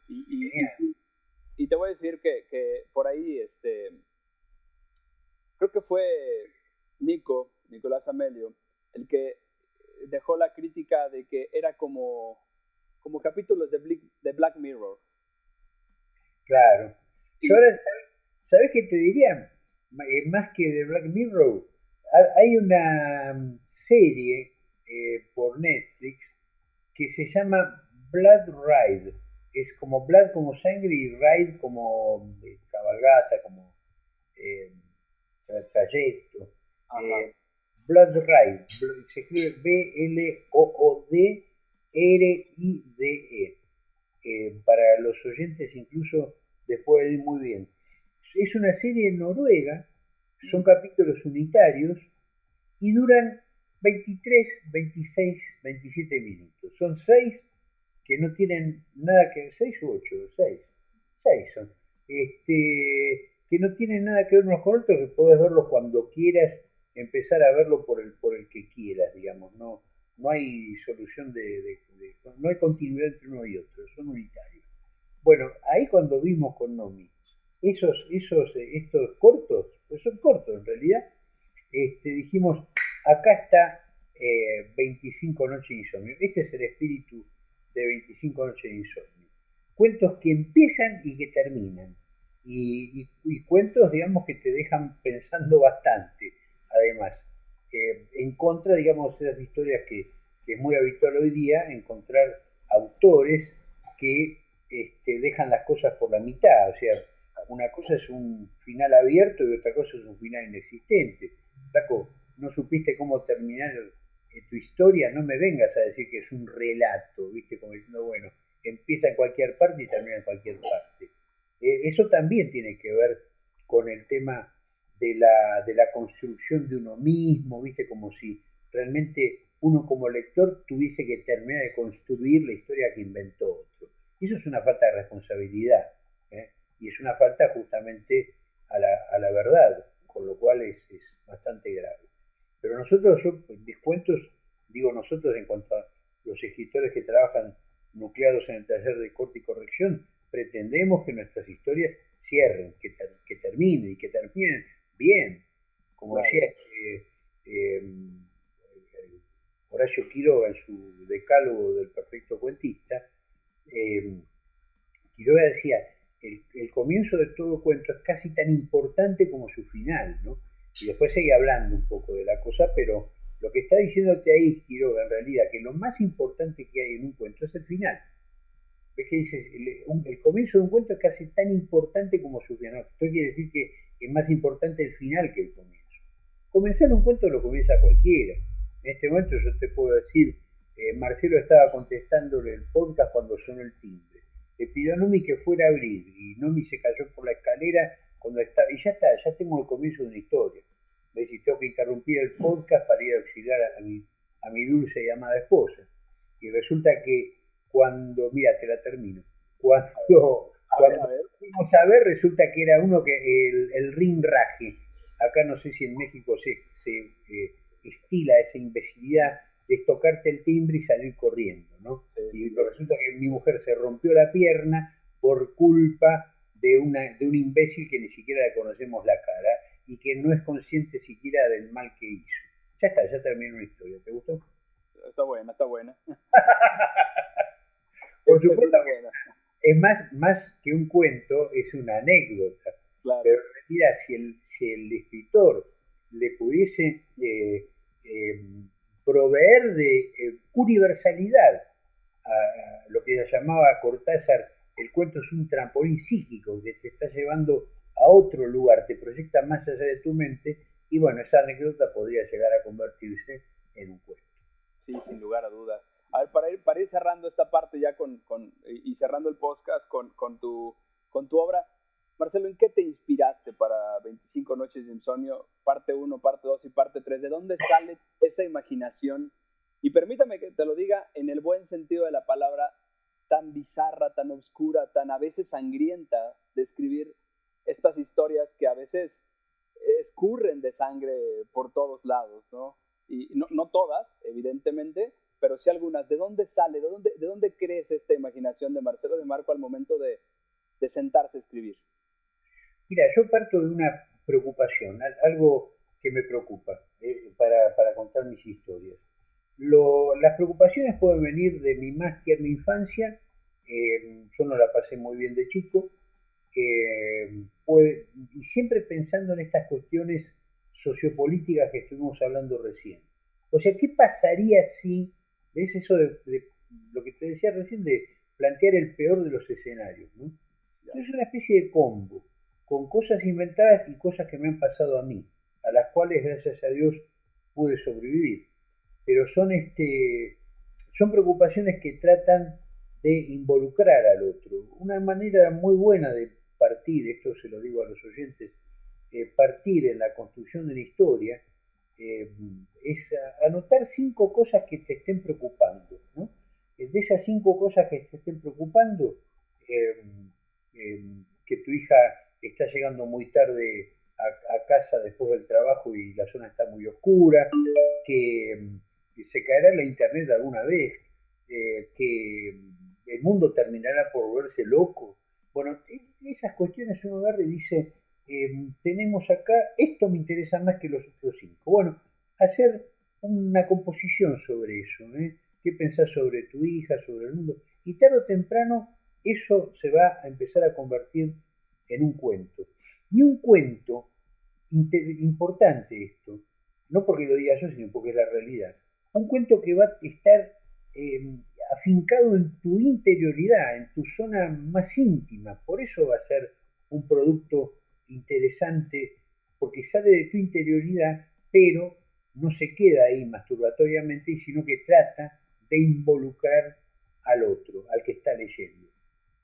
Y, y te voy a decir que, que, por ahí, este, creo que fue Nico, Nicolás Amelio, el que dejó la crítica de que era como, como capítulos de, de Black Mirror. Claro. Y, ahora, ¿sabes qué te diría? Eh, más que de Black Mirror, hay una mm, serie eh, por Netflix que se llama Blood Ride es como Blood como sangre y Ride como eh, cabalgata, como trayecto. Blood Ride, se escribe B-L-O-O-D-R-I-D-E. Para los oyentes incluso les puede ir muy bien. Es una serie noruega, son capítulos unitarios y duran 23, 26, 27 minutos. Son 6 que no tienen nada que ver, seis u ocho, seis, seis son, este, que no tienen nada que ver unos con otros, que puedes verlos cuando quieras, empezar a verlo por el, por el que quieras, digamos, no, no hay solución de, no hay continuidad entre uno y otro, son unitarios. Bueno, ahí cuando vimos con Nomi, esos, esos, estos cortos, pues son cortos en realidad, este, dijimos, acá está 25 eh, noches de insomnio, este es el espíritu de 25 noches de insomnio. Cuentos que empiezan y que terminan. Y, cuentos, digamos, que te dejan pensando bastante, además. en contra, digamos, de esas historias que, es muy habitual hoy día, encontrar autores que este, dejan las cosas por la mitad. O sea, una cosa es un final abierto y otra cosa es un final inexistente. Taco, no supiste cómo terminar tu historia, no me vengas a decir que es un relato, ¿viste? Como diciendo, bueno, empieza en cualquier parte y termina en cualquier parte. Eh, eso también tiene que ver con el tema de la, de la construcción de uno mismo, ¿viste? Como si realmente uno como lector tuviese que terminar de construir la historia que inventó otro. Eso es una falta de responsabilidad. Y es una falta justamente a la, verdad, con lo cual es, bastante grave. Pero nosotros, yo, mis cuentos, digo nosotros en cuanto a los escritores que trabajan nucleados en el taller de corte y corrección, pretendemos que nuestras historias cierren, que, que terminen y que terminen bien. Como decía eh, Horacio Quiroga en su decálogo del perfecto cuentista, eh, Quiroga decía, comienzo de todo cuento es casi tan importante como su final, ¿no? Y después sigue hablando un poco de la cosa, pero lo que está diciéndote ahí, Quiroga, en realidad, que lo más importante que hay en un cuento es el final. ¿Ves que dices? El, comienzo de un cuento es casi tan importante como su final. Esto quiere decir que es más importante el final que el comienzo. Comenzar un cuento lo comienza cualquiera. En este momento yo te puedo decir, eh, Marcelo estaba contestándole el podcast cuando sonó el timbre. Le pidió a Nomi que fuera a abrir y Nomi se cayó por la escalera cuando estaba, y ya está, ya tengo el comienzo de una historia. ¿Ves? Y tengo que interrumpir el podcast para ir a auxiliar a mi, a mi dulce y amada esposa. Y resulta que cuando, mira, te la termino, cuando, cuando vamos a ver, resulta que era uno que el, el rinraje acá no sé si en México se, eh, estila esa imbecilidad de tocarte el timbre y salir corriendo, ¿no? Y resulta que mi mujer se rompió la pierna por culpa de, una, de un imbécil que ni siquiera le conocemos la cara y que no es consciente siquiera del mal que hizo. Ya está, ya terminó la historia. ¿Te gustó? Está buena, está buena. por supuesto, es más, más que un cuento, es una anécdota. Pero en realidad, si el, si el escritor le pudiese eh, eh, proveer de eh, universalidad a, lo que llamaba Cortázar, el cuento es un trampolín psíquico que te está llevando a otro lugar, te proyecta más allá de tu mente, y bueno, esa anécdota podría llegar a convertirse en un cuento. Sí, sin lugar a dudas. A ver, para ir, para ir cerrando esta parte ya con, con y cerrando el podcast con, con, tu, con tu obra, Marcelo, ¿en qué te inspiraste para 25 noches de insomnio, parte 1, parte 2 y parte 3? ¿De dónde sale esa imaginación? Y permítame que te lo diga en el buen sentido de la palabra, tan bizarra, tan oscura, tan a veces sangrienta de escribir estas historias que a veces escurren de sangre por todos lados, ¿no? Y no, todas, evidentemente, pero sí algunas. ¿De dónde sale? ¿De dónde, ¿De dónde esta imaginación de Marcelo de Marco al momento de sentarse a escribir? Mira, yo parto de una preocupación, algo que me preocupa eh, para, contar mis historias. las preocupaciones pueden venir de mi más tierna infancia, eh, yo no la pasé muy bien de chico, eh, y siempre pensando en estas cuestiones sociopolíticas que estuvimos hablando recién. O sea, ¿qué pasaría si, ves eso de, lo que te decía recién, de plantear el peor de los escenarios? ¿no? Es una especie de combo con cosas inventadas y cosas que me han pasado a mí, a las cuales gracias a Dios pude sobrevivir. Pero son, este, son preocupaciones que tratan de involucrar al otro. Una manera muy buena de partir, esto se lo digo a los oyentes, eh, partir en la construcción de la historia, eh, es anotar cinco cosas que te estén preocupando. De esas cinco cosas que te estén preocupando, eh, que tu hija está llegando muy tarde a, casa después del trabajo y la zona está muy oscura, que, se caerá la internet alguna vez, eh, que el mundo terminará por volverse loco. Bueno, e, esas cuestiones uno agarra dice, em, tenemos acá, esto me interesa más que los otros cinco. Bueno, hacer una composición sobre eso, ¿eh? ¿Qué pensás sobre tu hija, sobre el mundo? Y tarde o temprano eso se va a empezar a convertir en un cuento. Y un cuento, importante esto, no porque lo diga yo, sino porque es la realidad, un cuento que va a estar em, afincado en tu interioridad, en tu zona más íntima, por eso va a ser un producto interesante, porque sale de tu interioridad, pero no se queda ahí masturbatoriamente, sino que trata de involucrar al otro, al que está leyendo.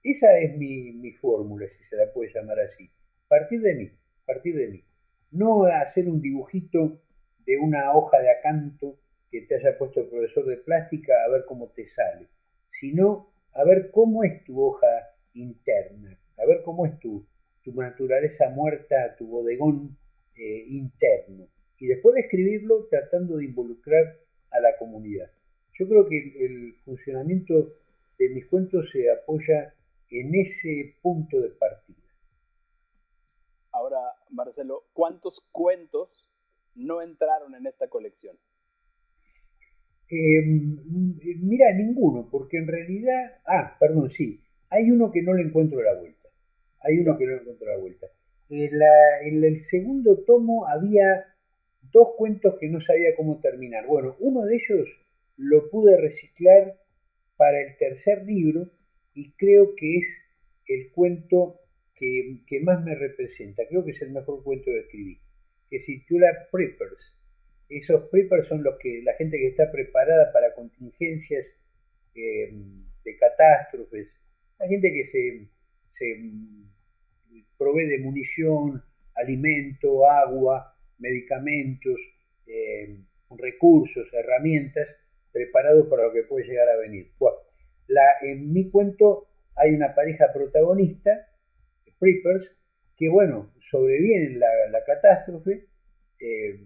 Esa es mi, fórmula, si se la puede llamar así. Partir de mí, partir de mí. No hacer un dibujito de una hoja de acanto que te haya puesto el profesor de plástica a ver cómo te sale, sino a ver cómo es tu hoja interna, a ver cómo es tu, tu naturaleza muerta, tu bodegón eh, interno. Y después de escribirlo, tratando de involucrar a la comunidad. Yo creo que el funcionamiento de mis cuentos se apoya en ese punto de partida. Ahora, Marcelo, ¿cuántos cuentos no entraron en esta colección? Em, mira, ninguno, porque en realidad, ah, perdón, sí, hay uno que no le encuentro la vuelta. Hay uno que no le encuentro la vuelta. En, el segundo tomo había dos cuentos que no sabía cómo terminar. Bueno, uno de ellos lo pude reciclar para el tercer libro y creo que es el cuento que, que más me representa. Creo que es el mejor cuento que escribí, que se titula Preppers esos preppers son los que la gente que está preparada para contingencias eh, de catástrofes, la gente que se, provee de munición, alimento, agua, medicamentos, eh, recursos, herramientas, preparados para lo que puede llegar a venir. La, en mi cuento hay una pareja protagonista, preppers, que bueno, sobrevienen la, la catástrofe, eh,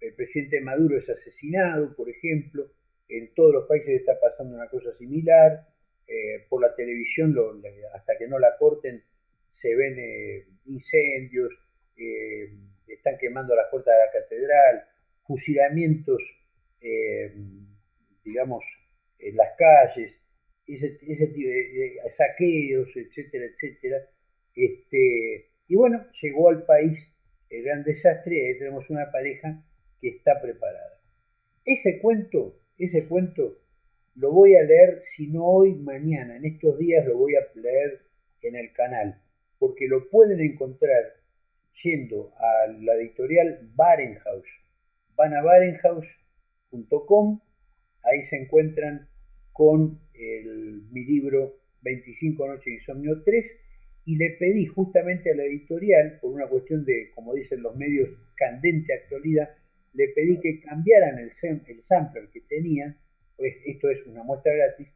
el, presidente Maduro es asesinado, por ejemplo, en todos los países está pasando una cosa similar, eh, por la televisión, hasta que no la corten, se ven eh, incendios, están quemando las puertas de la catedral, fusilamientos, digamos, en las calles, ese, ese tipo de, saqueos, etcétera, etcétera. Este, y bueno, llegó al país el gran desastre y ahí tenemos una pareja que está preparada. Ese cuento, ese cuento lo voy a leer, si no hoy, mañana. En estos días lo voy a leer en el canal, porque lo pueden encontrar yendo a la editorial Barenhaus. Van a barenhaus.com, ahí se encuentran con mi libro 25 noches de insomnio 3 y le pedí justamente a la editorial, por una cuestión de, como dicen los medios, candente actualidad, le pedí que cambiaran el, el sampler que tenían, pues esto es una muestra gratis,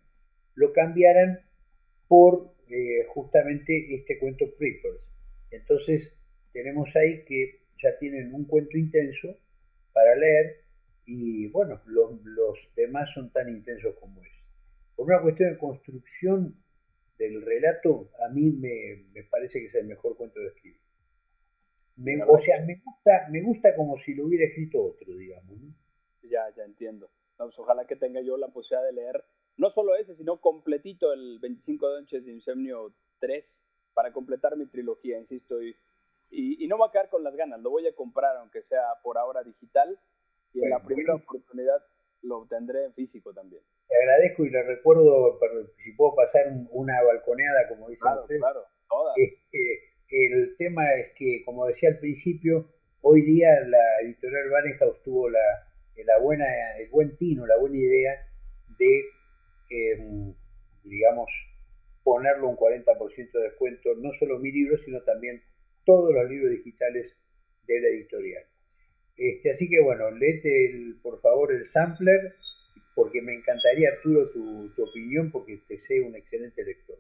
lo cambiaran por eh, justamente este cuento Preppers. Entonces tenemos ahí que ya tienen un cuento intenso para leer y bueno, los demás son tan intensos como es. Por una cuestión de construcción del relato, a mí me, parece que es el mejor cuento de escribir. o sea, me gusta, me gusta como si lo hubiera escrito otro, digamos. Ya, ya entiendo. Pues ojalá que tenga yo la posibilidad de leer no solo ese, sino completito el 25 Donches de Insomnio 3 para completar mi trilogía, insisto. Y, y, no me voy a quedar con las ganas, lo voy a comprar, aunque sea por ahora digital. Y en la primera oportunidad lo obtendré en físico también. Te agradezco y le recuerdo, si puedo pasar una balconeada, como dicen claro, ustedes. Claro, todas. el tema es que, como decía al principio, hoy día la editorial Barenhaus tuvo la, la buena, el buen tino, la buena idea de, em, digamos, ponerlo un 40% de descuento, no solo mi libro, sino también todos los libros digitales de la editorial. Este, así que bueno, léete el, por favor el sampler, porque me encantaría, Arturo, tu, opinión, porque te sé un excelente lector.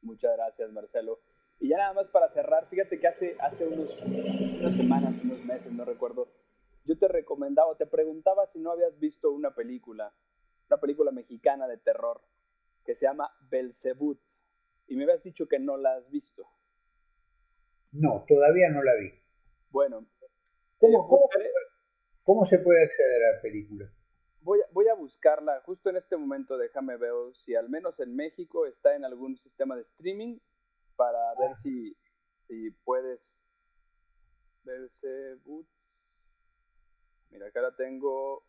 Muchas gracias, Marcelo. Y ya nada más para cerrar, fíjate que hace, hace unos, unas semanas, unos meses, no recuerdo, yo te recomendaba, te preguntaba si no habías visto una película, una película mexicana de terror, que se llama Belzebut, y me habías dicho que no la has visto. No, todavía no la vi. Bueno, ¿Cómo, se puede acceder a la película? Voy a, voy a buscarla justo en este momento, déjame ver si al menos en México está en algún sistema de streaming para ver si, si puedes verse Boots. Mira, acá la tengo.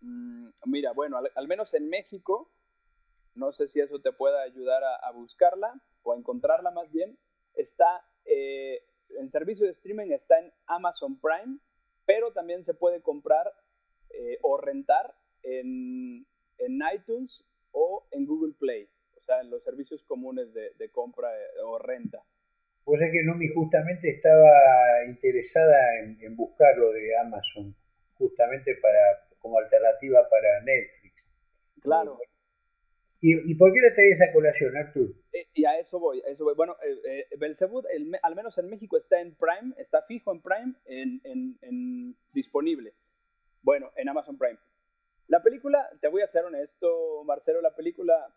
Mm, mira, bueno, al, menos en México, no sé si eso te pueda ayudar a, buscarla o a encontrarla más bien. Está eh, en servicio de streaming, está en Amazon Prime pero también se puede comprar eh, o rentar en, iTunes o en Google Play, o sea, en los servicios comunes de, compra eh, o renta. Pues es que Nomi justamente estaba interesada en, buscar lo de Amazon, justamente para como alternativa para Netflix. Claro. ¿Y, por qué le traes esa colación, Artur? Eh, y a eso voy, a eso voy. Bueno, eh, eh al menos en México está en Prime, está fijo en Prime, en, en, disponible. Bueno, en Amazon Prime. La película, te voy a ser honesto, Marcelo, la película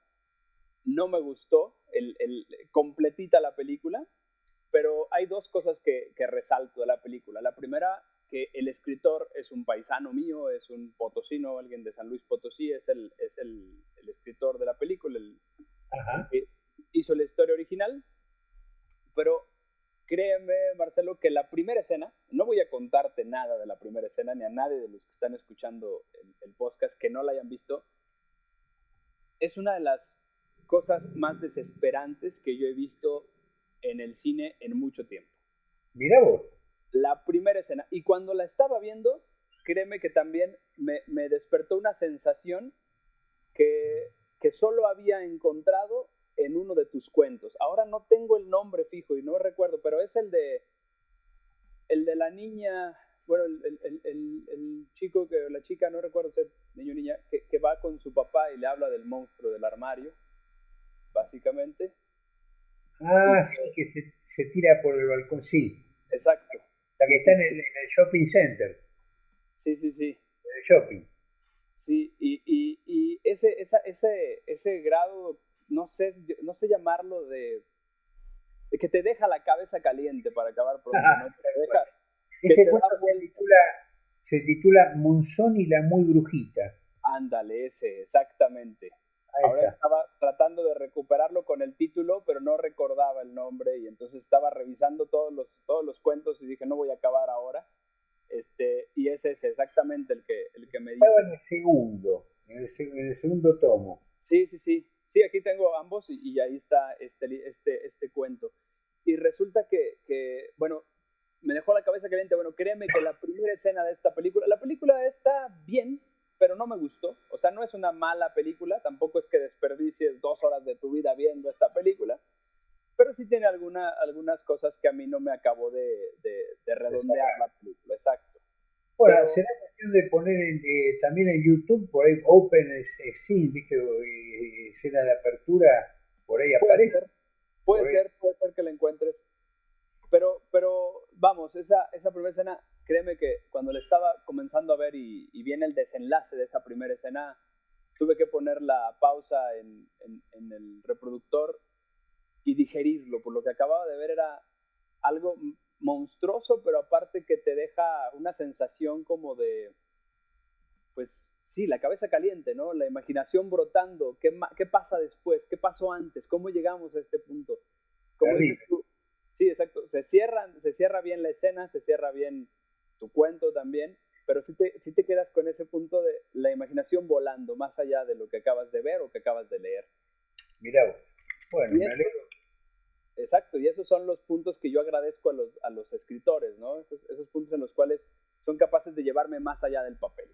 no me gustó, el, el, completita la película, pero hay dos cosas que, que resalto de la película. La primera, que el escritor es un paisano mío, es un potosino, alguien de San Luis Potosí, es el, es el, el escritor de la película, el, que hizo la historia original, pero créeme, Marcelo, que la primera escena, no voy a contarte nada de la primera escena, ni a nadie de los que están escuchando el, el podcast que no la hayan visto, es una de las cosas más desesperantes que yo he visto en el cine en mucho tiempo. Mira vos la primera escena. Y cuando la estaba viendo, créeme que también me, me despertó una sensación que, que, solo había encontrado en uno de tus cuentos. Ahora no tengo el nombre fijo y no recuerdo, pero es el de, el de la niña, bueno, el, el, el, el chico, que la chica, no recuerdo si es niño o niña, que, que, va con su papá y le habla del monstruo del armario, básicamente. Ah, sí, que se, se tira por el balcón, sí. Exacto. La que está en el, shopping center. Sí, sí, sí. En el shopping. Sí, y, y, y ese, esa, ese, ese grado, no sé, no sé llamarlo de, de que te deja la cabeza caliente para acabar pronto, ¿no? deja, ese cuento se titula, se titula Monzón y la muy brujita. Ándale, ese, exactamente. Ahora estaba tratando de recuperarlo con el título, pero no recordaba el nombre y entonces estaba revisando todos los, todos los cuentos y dije, no voy a acabar ahora. Este, y ese es exactamente el que, el que me dice. Estaba en el segundo, en el, segundo tomo. Sí, sí, sí. Sí, aquí tengo ambos y, ahí está este, este, este cuento. Y resulta que, bueno, me dejó la cabeza caliente. Bueno, créeme que la primera escena de esta película, la película está bien, pero no me gustó. O sea, no es una mala película, tampoco es que desperdicies dos horas de tu vida viendo esta película, pero sí tiene alguna, algunas cosas que a mí no me acabó de, redondear la película, exacto. Bueno, será cuestión de poner eh, también en YouTube, por ahí Open Scene, ¿viste? escena de apertura, por ahí aparece. Puede ser, puede ser que la encuentres. Pero, pero vamos, esa, esa primera escena créeme que cuando le estaba comenzando a ver y, viene el desenlace de esa primera escena, tuve que poner la pausa en, el reproductor y digerirlo, por lo que acababa de ver era algo monstruoso, pero aparte que te deja una sensación como de, pues sí, la cabeza caliente, ¿no? La imaginación brotando, ¿qué, qué pasa después? ¿Qué pasó antes? ¿Cómo llegamos a este punto? Como dices tú, sí, exacto, se, cierran, se cierra bien la escena, se cierra bien tu cuento también, pero si te, te quedas con ese punto de la imaginación volando más allá de lo que acabas de ver o que acabas de leer. Mira, bueno, me alegro. Exacto, y esos son los puntos que yo agradezco a los, a los escritores, ¿no? Esos, puntos en los cuales son capaces de llevarme más allá del papel.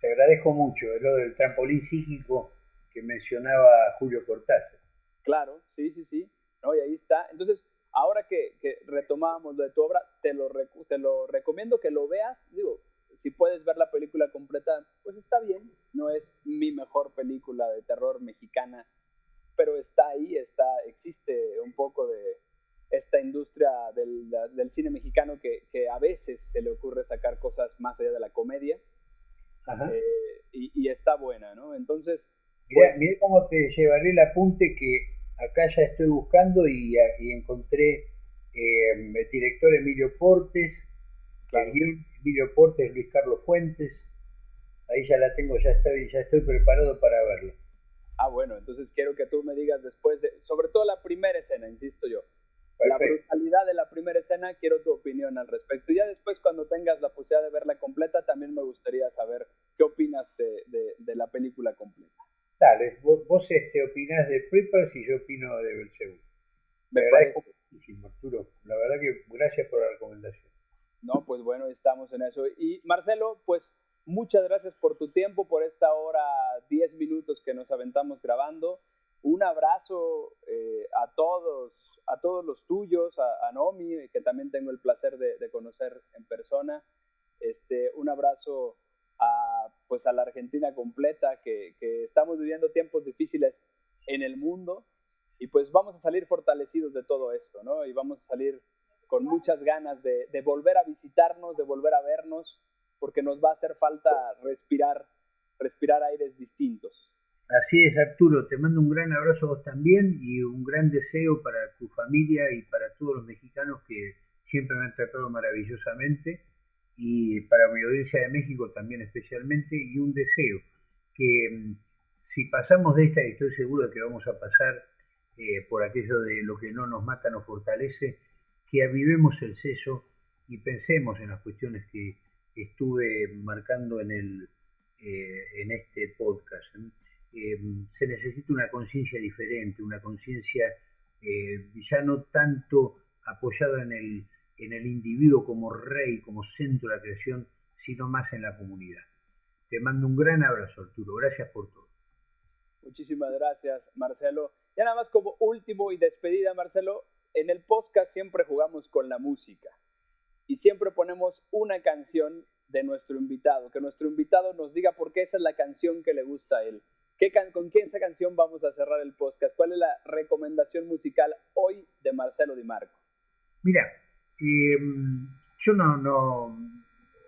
Te agradezco mucho, lo del trampolín psíquico que mencionaba Julio Cortázar. Claro, sí, sí, sí. ¿no? Y ahí está. Entonces, ahora que, que retomamos lo de tu obra, te lo, te lo recomiendo que lo veas. Digo, si puedes ver la película completa, pues está bien. No es mi mejor película de terror mexicana, pero está ahí, está, existe un poco de esta industria del, del cine mexicano que, que, a veces se le ocurre sacar cosas más allá de la comedia. Eh, y, y, está buena, ¿no? Entonces... Pues, mira cómo te llevaré el apunte que acá ya estoy buscando y, encontré eh, el director Emilio Portes, Emilio Portes, Luis Carlos Fuentes, ahí ya la tengo, ya estoy, ya estoy preparado para verlo. Ah, bueno, entonces quiero que tú me digas después de, sobre todo la primera escena, insisto yo, la brutalidad de la primera escena, quiero tu opinión al respecto. Y ya después, cuando tengas la posibilidad de verla completa, también me gustaría saber qué opinas de la película completa. Dale, vos, vos este, opinás de Preppers y yo opino de Belzebú. Me agradezco muchísimo, Arturo. La verdad que gracias por la recomendación. No, pues bueno, estamos en eso. Y Marcelo, pues muchas gracias por tu tiempo, por esta hora, 10 minutos que nos aventamos grabando. Un abrazo eh, a todos, a todos los tuyos, a, a Nomi, que también tengo el placer de, conocer en persona. Este, un abrazo a pues a la Argentina completa, que, estamos viviendo tiempos difíciles en el mundo y pues vamos a salir fortalecidos de todo esto, ¿no? Y vamos a salir con muchas ganas de volver a visitarnos, de volver a vernos, porque nos va a hacer falta respirar, respirar aires distintos. Así es, Arturo, te mando un gran abrazo a vos también y un gran deseo para tu familia y para todos los mexicanos que siempre me han tratado maravillosamente y para mi audiencia de México también especialmente y un deseo que mm, si pasamos de esta, y estoy seguro de que vamos a pasar eh, por aquello de lo que no nos mata nos fortalece, que avivemos el seso y pensemos en las cuestiones que estuve marcando en, el, eh, en este podcast. Eh, se necesita una conciencia diferente, una conciencia ya no tanto apoyada en el en el individuo como rey, como centro de la creación, sino más en la comunidad. Te mando un gran abrazo, Arturo. Gracias por todo. Muchísimas gracias, Marcelo. Ya nada más como último y despedida, Marcelo, en el podcast siempre jugamos con la música y siempre ponemos una canción de nuestro invitado, que nuestro invitado nos diga por qué esa es la canción que le gusta a él. ¿Qué ¿Con quién esa canción vamos a cerrar el podcast? ¿Cuál es la recomendación musical hoy de Marcelo Di Marco? Mira, eh, yo no, no,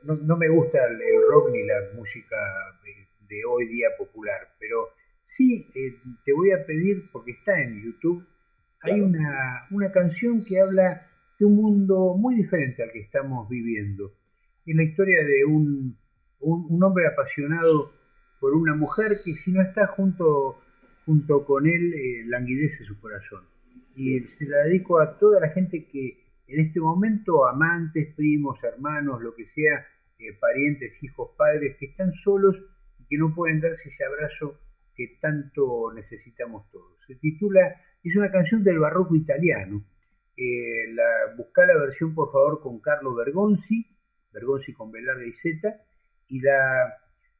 no, me gusta el, rock ni la música de, hoy día popular, pero sí eh, te voy a pedir, porque está en YouTube, hay una, una canción que habla de un mundo muy diferente al que estamos viviendo. Es la historia de un, un, hombre apasionado por una mujer que si no está junto, junto con él, eh, languidece su corazón. Y se la dedico a toda la gente que en este momento amantes, primos, hermanos, lo que sea, eh, parientes, hijos, padres, que están solos y que no pueden darse ese abrazo que tanto necesitamos todos. Se titula, es una canción del barroco italiano. Eh, la, busca la versión por favor con Carlo Bergonzi, Bergonzi con Velarde y Z, y la,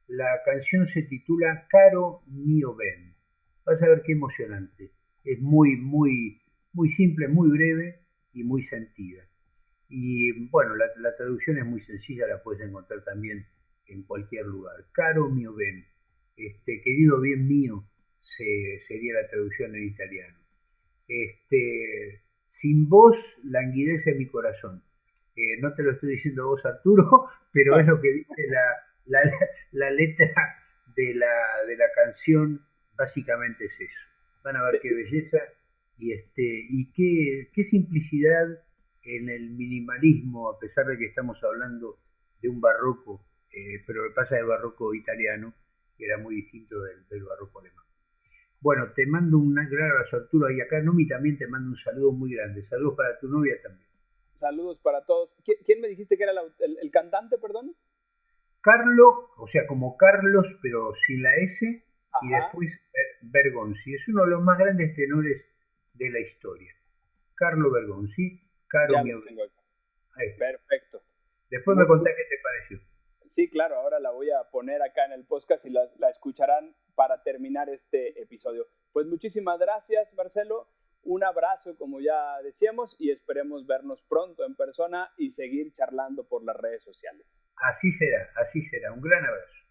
la canción se titula Caro mio ben. Vas a ver qué emocionante. Es muy, muy, muy simple, muy breve, y muy sentida. Y bueno, la, traducción es muy sencilla, la puedes encontrar también en cualquier lugar. Caro mio ben, este, querido bien mío, sería la traducción en italiano. Este, sin vos languidece mi corazón. Eh, no te lo estoy diciendo vos, Arturo, pero es lo que dice la, letra de la, canción, básicamente es eso. Van a ver qué belleza y, este, y qué, simplicidad en el minimalismo, a pesar de que estamos hablando de un barroco, eh, pero lo que pasa del barroco italiano, que era muy distinto del, barroco alemán. Bueno, te mando un gran abrazo Arturo y acá Nomi también te mando un saludo muy grande. Saludos para tu novia también. Saludos para todos. ¿Quién me dijiste que era el, cantante, perdón? Carlo, o sea, como Carlos, pero sin la S, y después Bergonzi. Es uno de los más grandes tenores de la historia. Carlo Bergonzi, Caro mi Perfecto. Después me contás qué te pareció. Sí, claro, ahora la voy a poner acá en el podcast y la, la escucharán para terminar este episodio. Pues muchísimas gracias, Marcelo. Un abrazo, como ya decíamos, y esperemos vernos pronto en persona y seguir charlando por las redes sociales. Así será, así será. Un gran abrazo.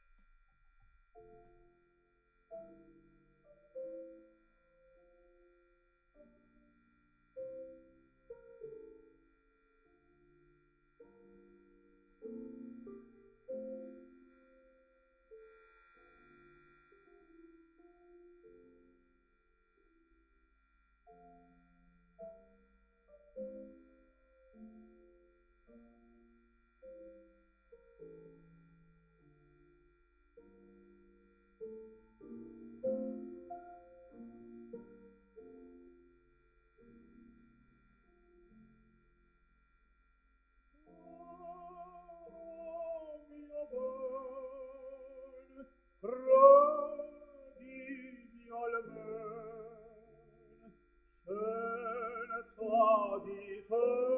Oh.